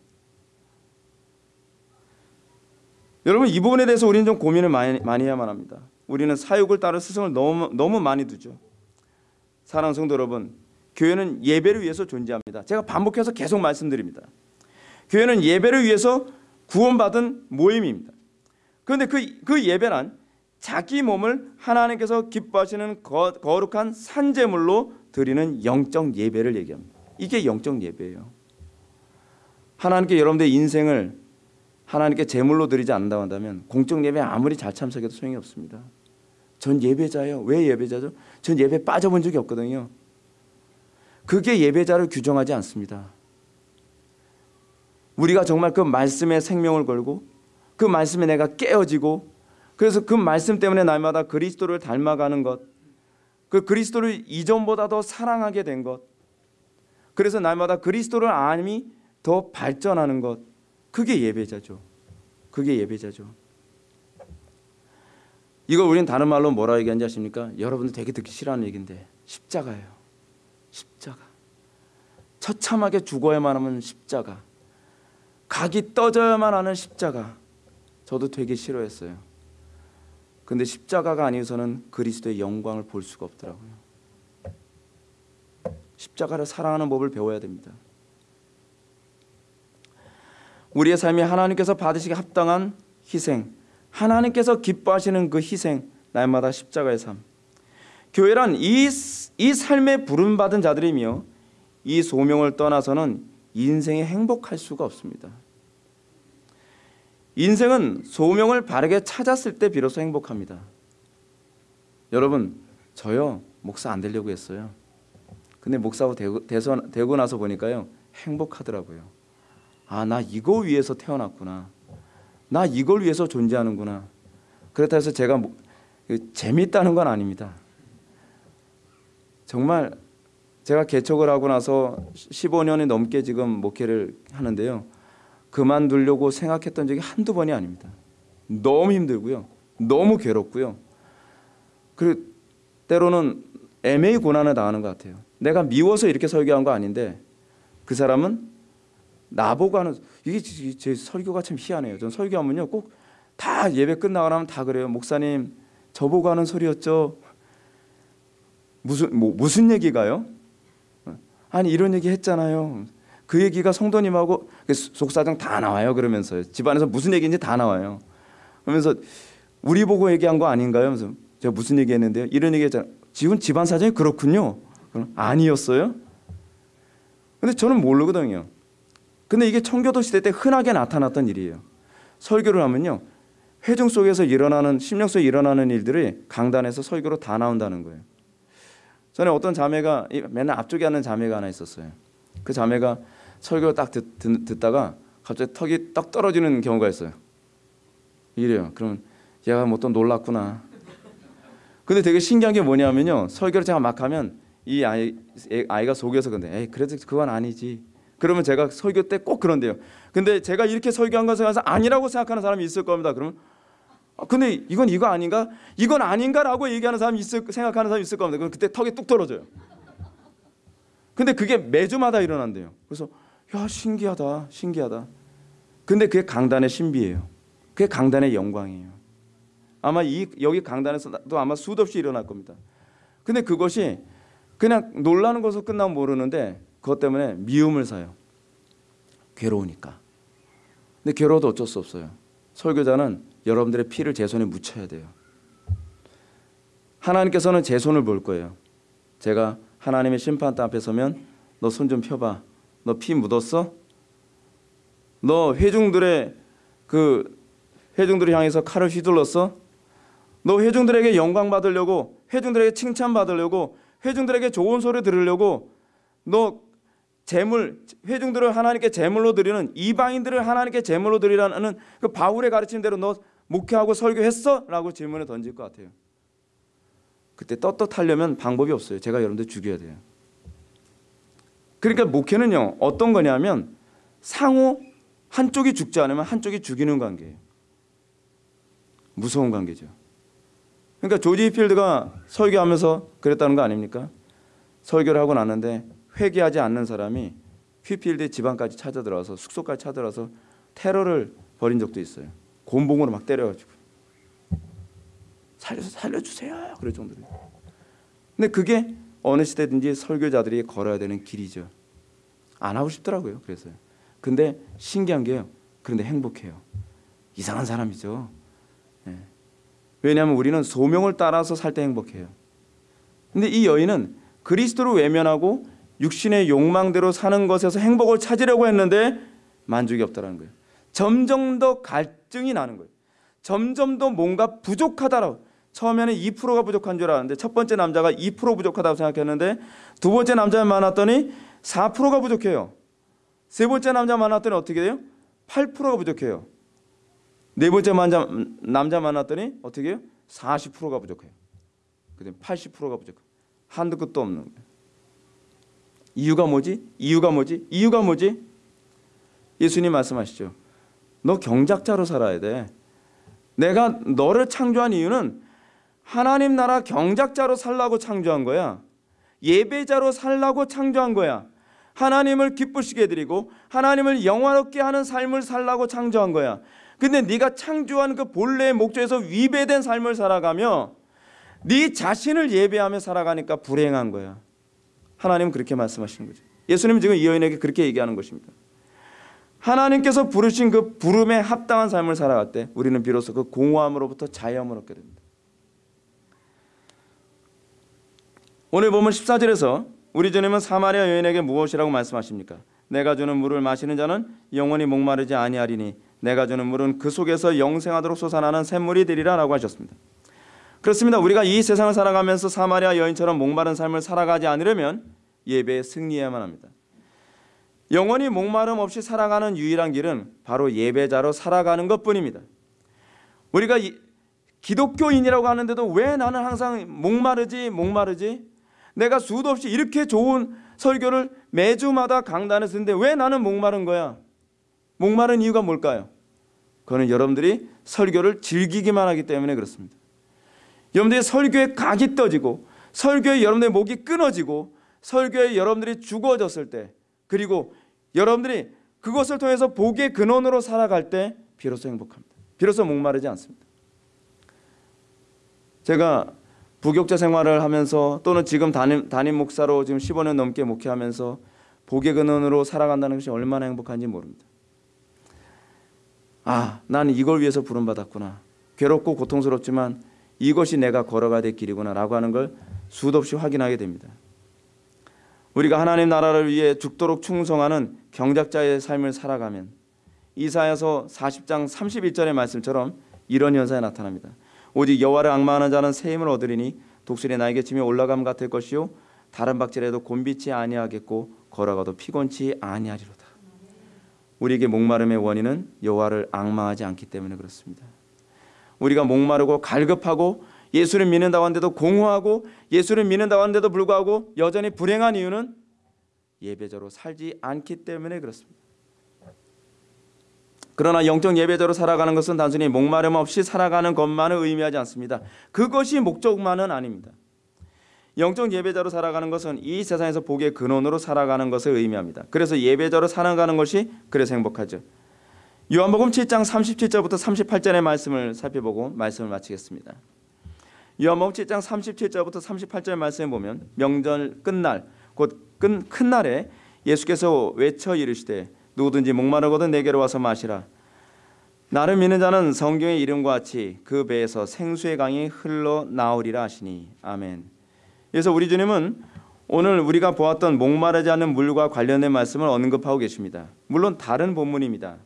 여러분 이 부분에 대해서 우리는 좀 고민을 많이, 많이 해야만 합니다. 우리는 사육을 따를 스승을 너무 너무 많이 두죠. 사랑 성도 여러분, 교회는 예배를 위해서 존재합니다. 제가 반복해서 계속 말씀드립니다. 교회는 예배를 위해서 구원받은 모임입니다. 그런데 그, 그 예배란 자기 몸을 하나님께서 기뻐하시는 거, 거룩한 산재물로 드리는 영적 예배를 얘기합니다. 이게 영적 예배예요. 하나님께 여러분들의 인생을 하나님께 제물로 드리지 않는다고 한다면 공적 예배 아무리 잘 참석해도 소용이 없습니다. 전 예배자예요. 왜 예배자죠? 전 예배 빠져본 적이 없거든요. 그게 예배자를 규정하지 않습니다. 우리가 정말 그 말씀에 생명을 걸고 그 말씀에 내가 깨어지고 그래서 그 말씀 때문에 날마다 그리스도를 닮아가는 것, 그 그리스도를 이전보다 더 사랑하게 된 것, 그래서 날마다 그리스도를 아님이 더 발전하는 것, 그게 예배자죠. 그게 예배자죠. 이거 우리는 다른 말로 뭐라 얘기하는지 아십니까? 여러분들 되게 듣기 싫어하는 얘기인데 십자가예요. 십자가. 처참하게 죽어야만 하면 십자가. 각이 떠져야만 하는 십자가. 저도 되게 싫어했어요. 근데 십자가가 아니어서는 그리스도의 영광을 볼 수가 없더라고요. 십자가를 사랑하는 법을 배워야 됩니다. 우리의 삶이 하나님께서 받으시기 합당한 희생, 하나님께서 기뻐하시는 그 희생, 날마다 십자가의 삶. 교회란 이, 이 삶에 부름받은 자들이며 이 소명을 떠나서는 인생에 행복할 수가 없습니다. 인생은 소명을 바르게 찾았을 때 비로소 행복합니다. 여러분, 저요 목사 안 되려고 했어요. 근데 목사하고 되고, 돼서, 되고 나서 보니까요 행복하더라고요. 아, 나 이거 위해서 태어났구나. 나 이걸 위해서 존재하는구나. 그렇다 해서 제가 뭐, 그 재밌다는 건 아닙니다. 정말 제가 개척을 하고 나서 15년이 넘게 지금 목회를 하는데요. 그만두려고 생각했던 적이 한두 번이 아닙니다. 너무 힘들고요. 너무 괴롭고요. 그리고 때로는 애매히 고난을 당하는 것 같아요. 내가 미워서 이렇게 설교한 거 아닌데 그 사람은 나보고 하는 이게 제 설교가 참 희한해요. 전 설교하면요 꼭 다 예배 끝나고 나면 다 그래요. 목사님 저보고 하는 소리였죠. 무슨 뭐 무슨 얘기가요? 아니 이런 얘기 했잖아요. 그 얘기가 성도님하고 그 속사정 다 나와요. 그러면서 집안에서 무슨 얘기인지 다 나와요. 그러면서 우리 보고 얘기한 거 아닌가요? 그래서 제가 무슨 얘기했는데요? 이런 얘기했잖아요. 지금 집안 사정이 그렇군요. 그럼 아니었어요? 근데 저는 모르거든요. 근데 이게 청교도 시대 때 흔하게 나타났던 일이에요. 설교를 하면요. 회중 속에서 일어나는 심령 속에 일어나는 일들이 강단에서 설교로 다 나온다는 거예요. 전에 어떤 자매가 맨날 앞쪽에 앉는 자매가 하나 있었어요. 그 자매가 설교를 딱 듣, 듣, 다가 갑자기 턱이 떡 떨어지는 경우가 있어요. 이래요. 그러면 얘가 뭐 또 놀랐구나. 근데 되게 신기한 게 뭐냐면요. 설교를 제가 막 하면 이 아이, 아이가 속여서 근데 에이 그래도 그건 아니지. 그러면 제가 설교 때 꼭 그런데요. 근데 제가 이렇게 설교한 것에 가서 아니라고 생각하는 사람이 있을 겁니다. 그러면 아, 근데 이건 이거 아닌가? 이건 아닌가라고 얘기하는 사람이 있을 생각하는 사람이 있을 겁니다. 그럼 그때 턱이 뚝 떨어져요. 근데 그게 매주마다 일어난대요. 그래서 야 신기하다, 신기하다. 근데 그게 강단의 신비예요. 그게 강단의 영광이에요. 아마 이 여기 강단에서도 아마 수도 없이 일어날 겁니다. 근데 그것이 그냥 놀라는 것으로 끝나면 모르는데 그것 때문에 미움을 사요. 괴로우니까. 근데 괴로워도 어쩔 수 없어요. 설교자는 여러분들의 피를 제 손에 묻혀야 돼요. 하나님께서는 제 손을 볼 거예요. 제가 하나님의 심판대 앞에 서면 너 손 좀 펴봐. 너 피 묻었어? 너 회중들의 그 회중들을 향해서 칼을 휘둘렀어? 너 회중들에게 영광 받으려고 회중들에게 칭찬 받으려고 회중들에게 좋은 소리 들으려고 너 재물 회중들을 하나님께 제물로 드리는 이방인들을 하나님께 제물로 드리라는 그 바울의 가르친 대로 너 목회하고 설교했어? 라고 질문을 던질 것 같아요. 그때 떳떳하려면 방법이 없어요. 제가 여러분들 죽여야 돼요. 그러니까 목회는요. 어떤 거냐면 상호 한쪽이 죽지 않으면 한쪽이 죽이는 관계예요. 무서운 관계죠. 그러니까 조지 필드가 설교하면서 그랬다는 거 아닙니까? 설교를 하고 났는데 회개하지 않는 사람이 휘필드 집안까지 찾아 들어와서 숙소까지 찾아 들어와서 테러를 벌인 적도 있어요. 곤봉으로 막 때려가지고 살려서 살려주세요. 그럴 정도로. 근데 그게 어느 시대든지 설교자들이 걸어야 되는 길이죠. 안 하고 싶더라고요. 그래서요. 근데 신기한 게요. 그런데 행복해요. 이상한 사람이죠. 네. 왜냐하면 우리는 소명을 따라서 살 때 행복해요. 근데 이 여인은 그리스도를 외면하고 육신의 욕망대로 사는 것에서 행복을 찾으려고 했는데 만족이 없다라는 거예요. 점점 더 갈증이 나는 거예요. 점점 더 뭔가 부족하다라고. 처음에는 2%가 부족한 줄 알았는데 첫 번째 남자가 2% 부족하다고 생각했는데 두 번째 남자 만났더니 4%가 부족해요. 세 번째 남자 만났더니 어떻게 돼요? 8%가 부족해요. 네 번째 남자, 남자 만났더니 어떻게 해요? 40%가 부족해요. 그다음 80%가 부족해요. 한두 끝도 없는 거예요. 이유가 뭐지? 이유가 뭐지? 이유가 뭐지? 예수님 말씀하시죠. 너 경작자로 살아야 돼. 내가 너를 창조한 이유는 하나님 나라 경작자로 살라고 창조한 거야. 예배자로 살라고 창조한 거야. 하나님을 기쁘시게 해드리고 하나님을 영화롭게 하는 삶을 살라고 창조한 거야. 근데 네가 창조한 그 본래의 목적에서 위배된 삶을 살아가며 네 자신을 예배하며 살아가니까 불행한 거야. 하나님은 그렇게 말씀하시는 거죠. 예수님 지금 이 여인에게 그렇게 얘기하는 것입니다. 하나님께서 부르신 그 부름에 합당한 삶을 살아갈 때 우리는 비로소 그 공허함으로부터 자유함을 얻게 됩니다. 오늘 보면 14절에서 우리 주님은 사마리아 여인에게 무엇이라고 말씀하십니까? 내가 주는 물을 마시는 자는 영원히 목마르지 아니하리니 내가 주는 물은 그 속에서 영생하도록 솟아나는 샘물이 되리라라고 하셨습니다. 그렇습니다. 우리가 이 세상을 살아가면서 사마리아 여인처럼 목마른 삶을 살아가지 않으려면 예배에 승리해야만 합니다. 영원히 목마름 없이 살아가는 유일한 길은 바로 예배자로 살아가는 것뿐입니다. 우리가 이, 기독교인이라고 하는데도 왜 나는 항상 목마르지 목마르지 내가 수도 없이 이렇게 좋은 설교를 매주마다 강단에 쓰는데 왜 나는 목마른 거야? 목마른 이유가 뭘까요? 그거는 여러분들이 설교를 즐기기만 하기 때문에 그렇습니다. 여러분들이 설교에 각이 떠지고 설교에 여러분들의 목이 끊어지고 설교에 여러분들이 죽어졌을 때 그리고 여러분들이 그것을 통해서 복의 근원으로 살아갈 때 비로소 행복합니다. 비로소 목마르지 않습니다. 제가 부교육자 생활을 하면서 또는 지금 담임, 담임 목사로 지금 15년 넘게 목회하면서 복의 근원으로 살아간다는 것이 얼마나 행복한지 모릅니다. 아, 나는 이걸 위해서 부름받았구나. 괴롭고 고통스럽지만 이것이 내가 걸어가야 될 길이구나라고 하는 걸 수도 없이 확인하게 됩니다. 우리가 하나님 나라를 위해 죽도록 충성하는 경작자의 삶을 살아가면 이사야서 40장 31절의 말씀처럼 이런 현상이 나타납니다. 오직 여호와를 악마하는 자는 새 힘을 얻으리니 독수리 날개 치며 올라감 같을 것이요 다른 박질에도 곤비치 아니하겠고 걸어가도 피곤치 아니하리로다. 우리에게 목마름의 원인은 여호와를 악마하지 않기 때문에 그렇습니다. 우리가 목마르고 갈급하고 예수를 믿는다고 하는데도 공허하고 예수를 믿는다고 하는데도 불구하고 여전히 불행한 이유는 예배자로 살지 않기 때문에 그렇습니다. 그러나 영적 예배자로 살아가는 것은 단순히 목마름 없이 살아가는 것만을 의미하지 않습니다. 그것이 목적만은 아닙니다. 영적 예배자로 살아가는 것은 이 세상에서 복의 근원으로 살아가는 것을 의미합니다. 그래서 예배자로 살아가는 것이 그래서 행복하죠. 요한복음 7장 37절부터 38절의 말씀을 살펴보고 말씀을 마치겠습니다. 요한복음 7장 37절부터 38절 말씀에 보면 명절 끝날 곧 큰 날에 예수께서 외쳐 이르시되 누구든지 목마르거든 내게로 와서 마시라. 나를 믿는 자는 성경의 이름과 같이 그 배에서 생수의 강이 흘러 나오리라 하시니 아멘. 그래서 우리 주님은 오늘 우리가 보았던 목마르지 않는 물과 관련된 말씀을 언급하고 계십니다. 물론 다른 본문입니다.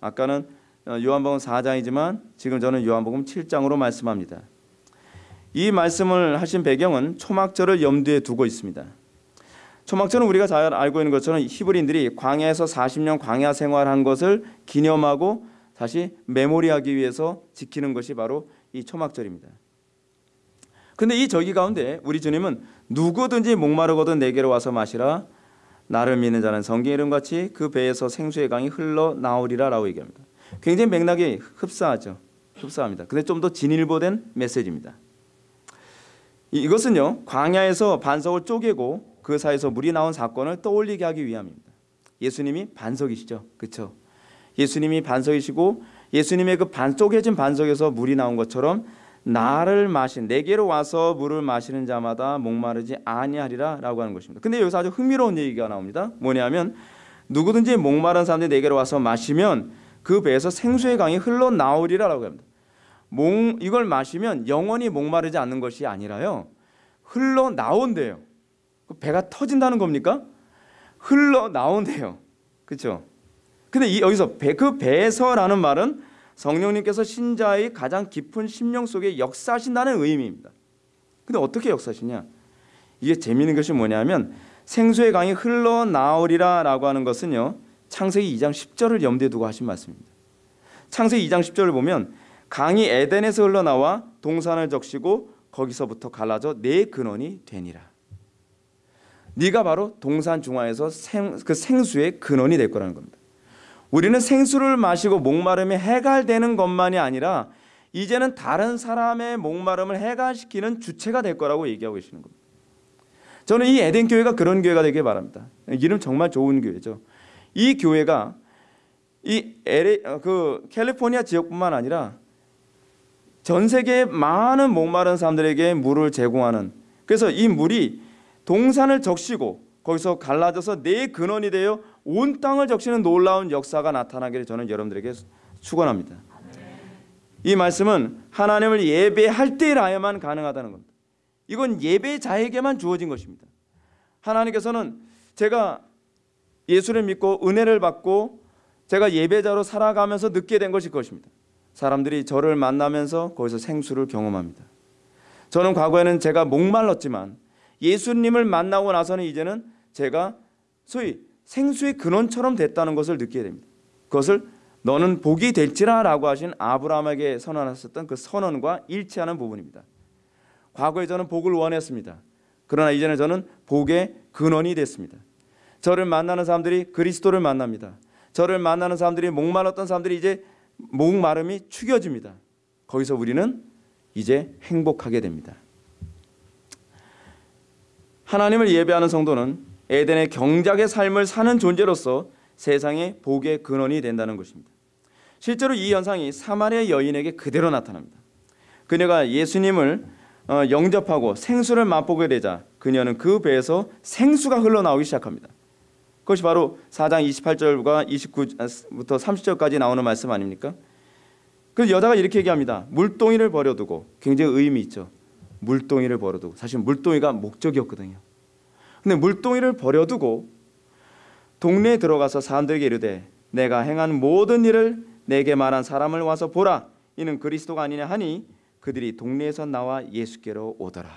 아까는 요한복음 4장이지만 지금 저는 요한복음 7장으로 말씀합니다. 이 말씀을 하신 배경은 초막절을 염두에 두고 있습니다. 초막절은 우리가 잘 알고 있는 것처럼 히브리인들이 광야에서 40년 광야 생활한 것을 기념하고 다시 메모리하기 위해서 지키는 것이 바로 이 초막절입니다. 근데 이 절기 가운데 우리 주님은 누구든지 목마르거든 내게로 와서 마시라 나를 믿는 자는 성경 이름 같이 그 배에서 생수의 강이 흘러 나오리라라고 얘기합니다. 굉장히 맥락이 흡사하죠. 흡사합니다. 근데 좀 더 진일보된 메시지입니다. 이것은요 광야에서 반석을 쪼개고 그 사이에서 물이 나온 사건을 떠올리게 하기 위함입니다. 예수님이 반석이시죠. 그렇죠? 예수님이 반석이시고 예수님의 그 반, 쪼개진 반석에서 물이 나온 것처럼 나를 마신 내게로 와서 물을 마시는 자마다 목마르지 아니하리라라고 하는 것입니다. 근데 여기서 아주 흥미로운 얘기가 나옵니다. 뭐냐면 누구든지 목마른 사람들이 내게로 와서 마시면 그 배에서 생수의 강이 흘러 나오리라라고 합니다. 목 이걸 마시면 영원히 목마르지 않는 것이 아니라요. 흘러 나온대요. 그 배가 터진다는 겁니까? 흘러 나온대요. 그렇죠? 근데 이 여기서 배, 그 배에서라는 말은 성령님께서 신자의 가장 깊은 심령 속에 역사하신다는 의미입니다. 근데 어떻게 역사하시냐? 이게 재미있는 것이 뭐냐면 생수의 강이 흘러 나오리라 라고 하는 것은요. 창세기 2장 10절을 염두에 두고 하신 말씀입니다. 창세기 2장 10절을 보면 강이 에덴에서 흘러나와 동산을 적시고 거기서부터 갈라져 내 근원이 되니라. 네가 바로 동산 중앙에서 생, 그 생수의 근원이 될 거라는 겁니다. 우리는 생수를 마시고 목마름이 해갈되는 것만이 아니라 이제는 다른 사람의 목마름을 해갈시키는 주체가 될 거라고 얘기하고 계시는 겁니다. 저는 이 에덴 교회가 그런 교회가 되길 바랍니다. 이름 정말 좋은 교회죠. 이 교회가 이 LA, 그 캘리포니아 지역뿐만 아니라 전 세계의 많은 목마른 사람들에게 물을 제공하는 그래서 이 물이 동산을 적시고 거기서 갈라져서 내 근원이 되어 온 땅을 적시는 놀라운 역사가 나타나기를 저는 여러분들에게 축원합니다. 이 말씀은 하나님을 예배할 때라야만 가능하다는 겁니다. 이건 예배자에게만 주어진 것입니다. 하나님께서는 제가 예수를 믿고 은혜를 받고 제가 예배자로 살아가면서 느끼게 된 것일 것입니다. 사람들이 저를 만나면서 거기서 생수를 경험합니다. 저는 과거에는 제가 목말랐지만 예수님을 만나고 나서는 이제는 제가 소위 생수의 근원처럼 됐다는 것을 느끼게 됩니다. 그것을 너는 복이 될지라라고 하신 아브라함에게 선언하셨던 그 선언과 일치하는 부분입니다. 과거에 저는 복을 원했습니다. 그러나 이제는 저는 복의 근원이 됐습니다. 저를 만나는 사람들이 그리스도를 만납니다. 저를 만나는 사람들이 목말랐던 사람들이 이제 목마름이 축여집니다. 거기서 우리는 이제 행복하게 됩니다. 하나님을 예배하는 성도는 에덴의 경작의 삶을 사는 존재로서 세상의 복의 근원이 된다는 것입니다. 실제로 이 현상이 사마리아 여인에게 그대로 나타납니다. 그녀가 예수님을 어, 영접하고 생수를 맛보게 되자 그녀는 그 배에서 생수가 흘러나오기 시작합니다. 그것이 바로 4장 28절과 29부터 30절까지 나오는 말씀 아닙니까? 그 여자가 이렇게 얘기합니다. 물동이를 버려두고 굉장히 의미 있죠. 물동이를 버려두고 사실 물동이가 목적이었거든요. 근데 물동이를 버려두고 동네에 들어가서 사람들에게 이르되 내가 행한 모든 일을 내게 말한 사람을 와서 보라 이는 그리스도가 아니냐 하니 그들이 동네에서 나와 예수께로 오더라.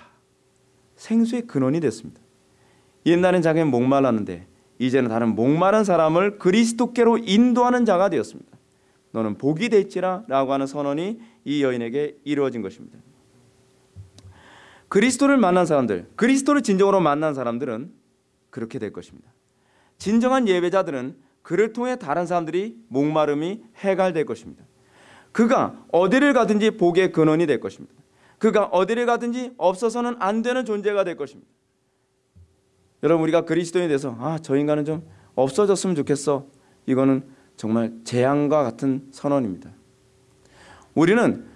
생수의 근원이 됐습니다. 옛날엔 자기는 목말랐는데 이제는 다른 목마른 사람을 그리스도께로 인도하는 자가 되었습니다. 너는 복이 될지라 라고 하는 선언이 이 여인에게 이루어진 것입니다. 그리스도를 만난 사람들, 그리스도를 진정으로 만난 사람들은 그렇게 될 것입니다. 진정한 예배자들은 그를 통해 다른 사람들이 목마름이 해갈될 것입니다. 그가 어디를 가든지 복의 근원이 될 것입니다. 그가 어디를 가든지 없어서는 안 되는 존재가 될 것입니다. 여러분 우리가 그리스도인에 대해서 아 저 인간은 좀 없어졌으면 좋겠어. 이거는 정말 재앙과 같은 선언입니다. 우리는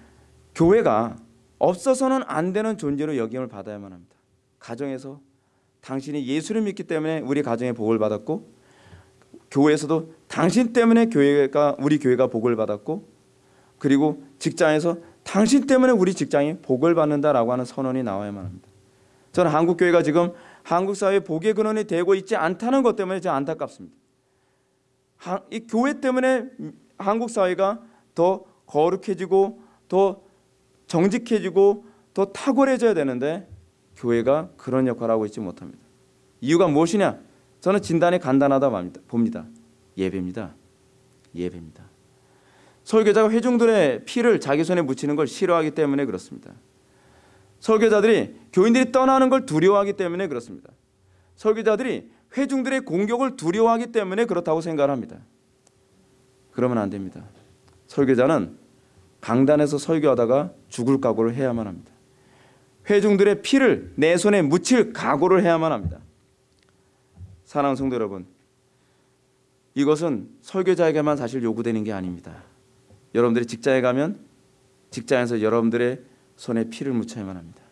교회가 없어서는 안 되는 존재로 여김을 받아야만 합니다. 가정에서 당신이 예수를 믿기 때문에 우리 가정에 복을 받았고 교회에서도 당신 때문에 교회가 우리 교회가 복을 받았고 그리고 직장에서 당신 때문에 우리 직장이 복을 받는다라고 하는 선언이 나와야만 합니다. 저는 한국 교회가 지금 한국 사회 복의 근원이 되고 있지 않다는 것 때문에 좀 안타깝습니다. 이 교회 때문에 한국 사회가 더 거룩해지고 더 정직해지고 더 탁월해져야 되는데 교회가 그런 역할을 하고 있지 못합니다. 이유가 무엇이냐? 저는 진단이 간단하다 봅니다. 예배입니다. 예배입니다. 설교자가 회중들의 피를 자기 손에 묻히는 걸 싫어하기 때문에 그렇습니다. 설교자들이 교인들이 떠나는 걸 두려워하기 때문에 그렇습니다. 설교자들이 회중들의 공격을 두려워하기 때문에 그렇다고 생각합니다. 그러면 안 됩니다. 설교자는 강단에서 설교하다가 죽을 각오를 해야만 합니다. 회중들의 피를 내 손에 묻힐 각오를 해야만 합니다. 사랑하는 성도 여러분, 이것은 설교자에게만 사실 요구되는 게 아닙니다. 여러분들이 직장에 가면 직장에서 여러분들의 손에 피를 묻혀야만 합니다.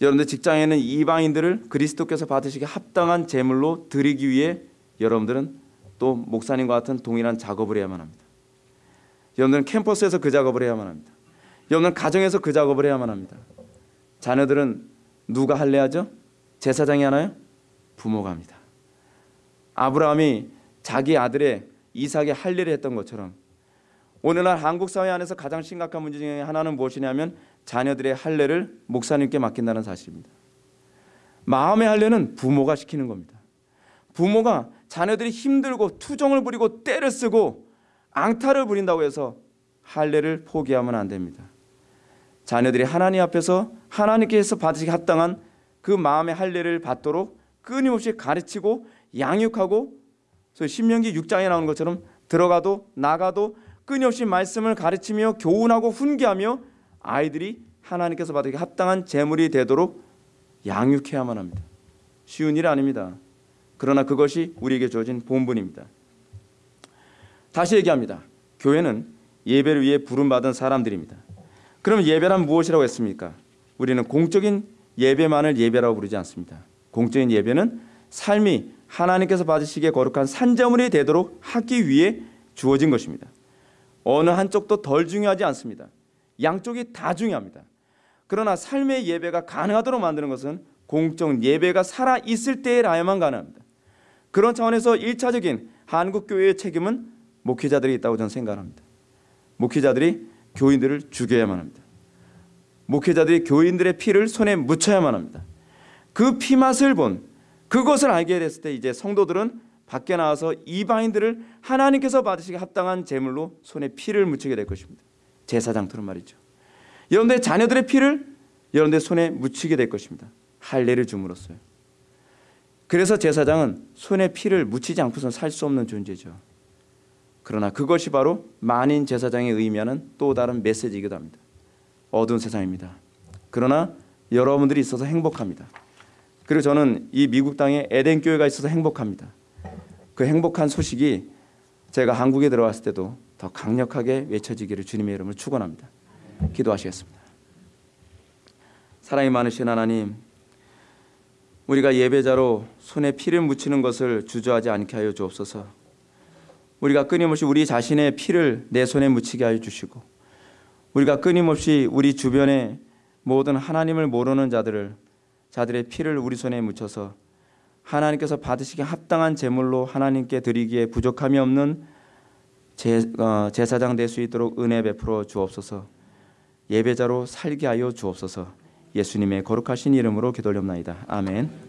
여러분들 직장에는 이방인들을 그리스도께서 받으시기 합당한 제물로 드리기 위해 여러분들은 또 목사님과 같은 동일한 작업을 해야만 합니다. 여러분들은 캠퍼스에서 그 작업을 해야만 합니다. 여러분들은 가정에서 그 작업을 해야만 합니다. 자녀들은 누가 할례하죠? 제사장이 하나요? 부모가 합니다. 아브라함이 자기 아들의 이삭의 할례를 했던 것처럼 오늘날 한국 사회 안에서 가장 심각한 문제 중에 하나는 무엇이냐면 자녀들의 할례를 목사님께 맡긴다는 사실입니다. 마음의 할례는 부모가 시키는 겁니다. 부모가 자녀들이 힘들고 투정을 부리고 때를 쓰고 앙탈을 부린다고 해서 할례를 포기하면 안 됩니다. 자녀들이 하나님 앞에서 하나님께서 받으시기 합당한 그 마음의 할례를 받도록 끊임없이 가르치고 양육하고 신명기 6장에 나오는 것처럼 들어가도 나가도 끊임없이 말씀을 가르치며 교훈하고 훈계하며 아이들이 하나님께서 받으기 합당한 재물이 되도록 양육해야만 합니다. 쉬운 일 아닙니다. 그러나 그것이 우리에게 주어진 본분입니다. 다시 얘기합니다. 교회는 예배를 위해 부름받은 사람들입니다. 그럼 예배란 무엇이라고 했습니까? 우리는 공적인 예배만을 예배라고 부르지 않습니다. 공적인 예배는 삶이 하나님께서 받으시기에 거룩한 산자물이 되도록 하기 위해 주어진 것입니다. 어느 한쪽도 덜 중요하지 않습니다. 양쪽이 다 중요합니다. 그러나 삶의 예배가 가능하도록 만드는 것은 공적 예배가 살아 있을 때라야만 가능합니다. 그런 차원에서 일차적인 한국 교회의 책임은 목회자들이 있다고 저는 생각합니다. 목회자들이 교인들을 죽여야만 합니다. 목회자들이 교인들의 피를 손에 묻혀야만 합니다. 그 피맛을 본 그것을 알게 됐을 때 이제 성도들은 밖에 나와서 이방인들을 하나님께서 받으시기 합당한 제물로 손에 피를 묻히게 될 것입니다. 제사장들은 말이죠. 여러분들의 자녀들의 피를 여러분들의 손에 묻히게 될 것입니다. 할례를 줌으로써요. 그래서 제사장은 손에 피를 묻히지 않고선 살 수 없는 존재죠. 그러나 그것이 바로 만인 제사장의 의미하는 또 다른 메시지이기도 합니다. 어두운 세상입니다. 그러나 여러분들이 있어서 행복합니다. 그리고 저는 이 미국 땅에 에덴 교회가 있어서 행복합니다. 그 행복한 소식이 제가 한국에 들어왔을 때도 더 강력하게 외쳐지기를 주님의 이름으로 축원합니다. 기도하시겠습니다. 사랑이 많으신 하나님, 우리가 예배자로 손에 피를 묻히는 것을 주저하지 않게 하여 주옵소서. 우리가 끊임없이 우리 자신의 피를 내 손에 묻히게 하여 주시고, 우리가 끊임없이 우리 주변에 모든 하나님을 모르는 자들을 자들의 피를 우리 손에 묻혀서 하나님께서 받으시기 합당한 제물로 하나님께 드리기에 부족함이 없는 제, 어, 제사장 될 수 있도록 은혜 베풀어 주옵소서. 예배자로 살게 하여 주옵소서. 예수님의 거룩하신 이름으로 기도올옵나이다. 아멘.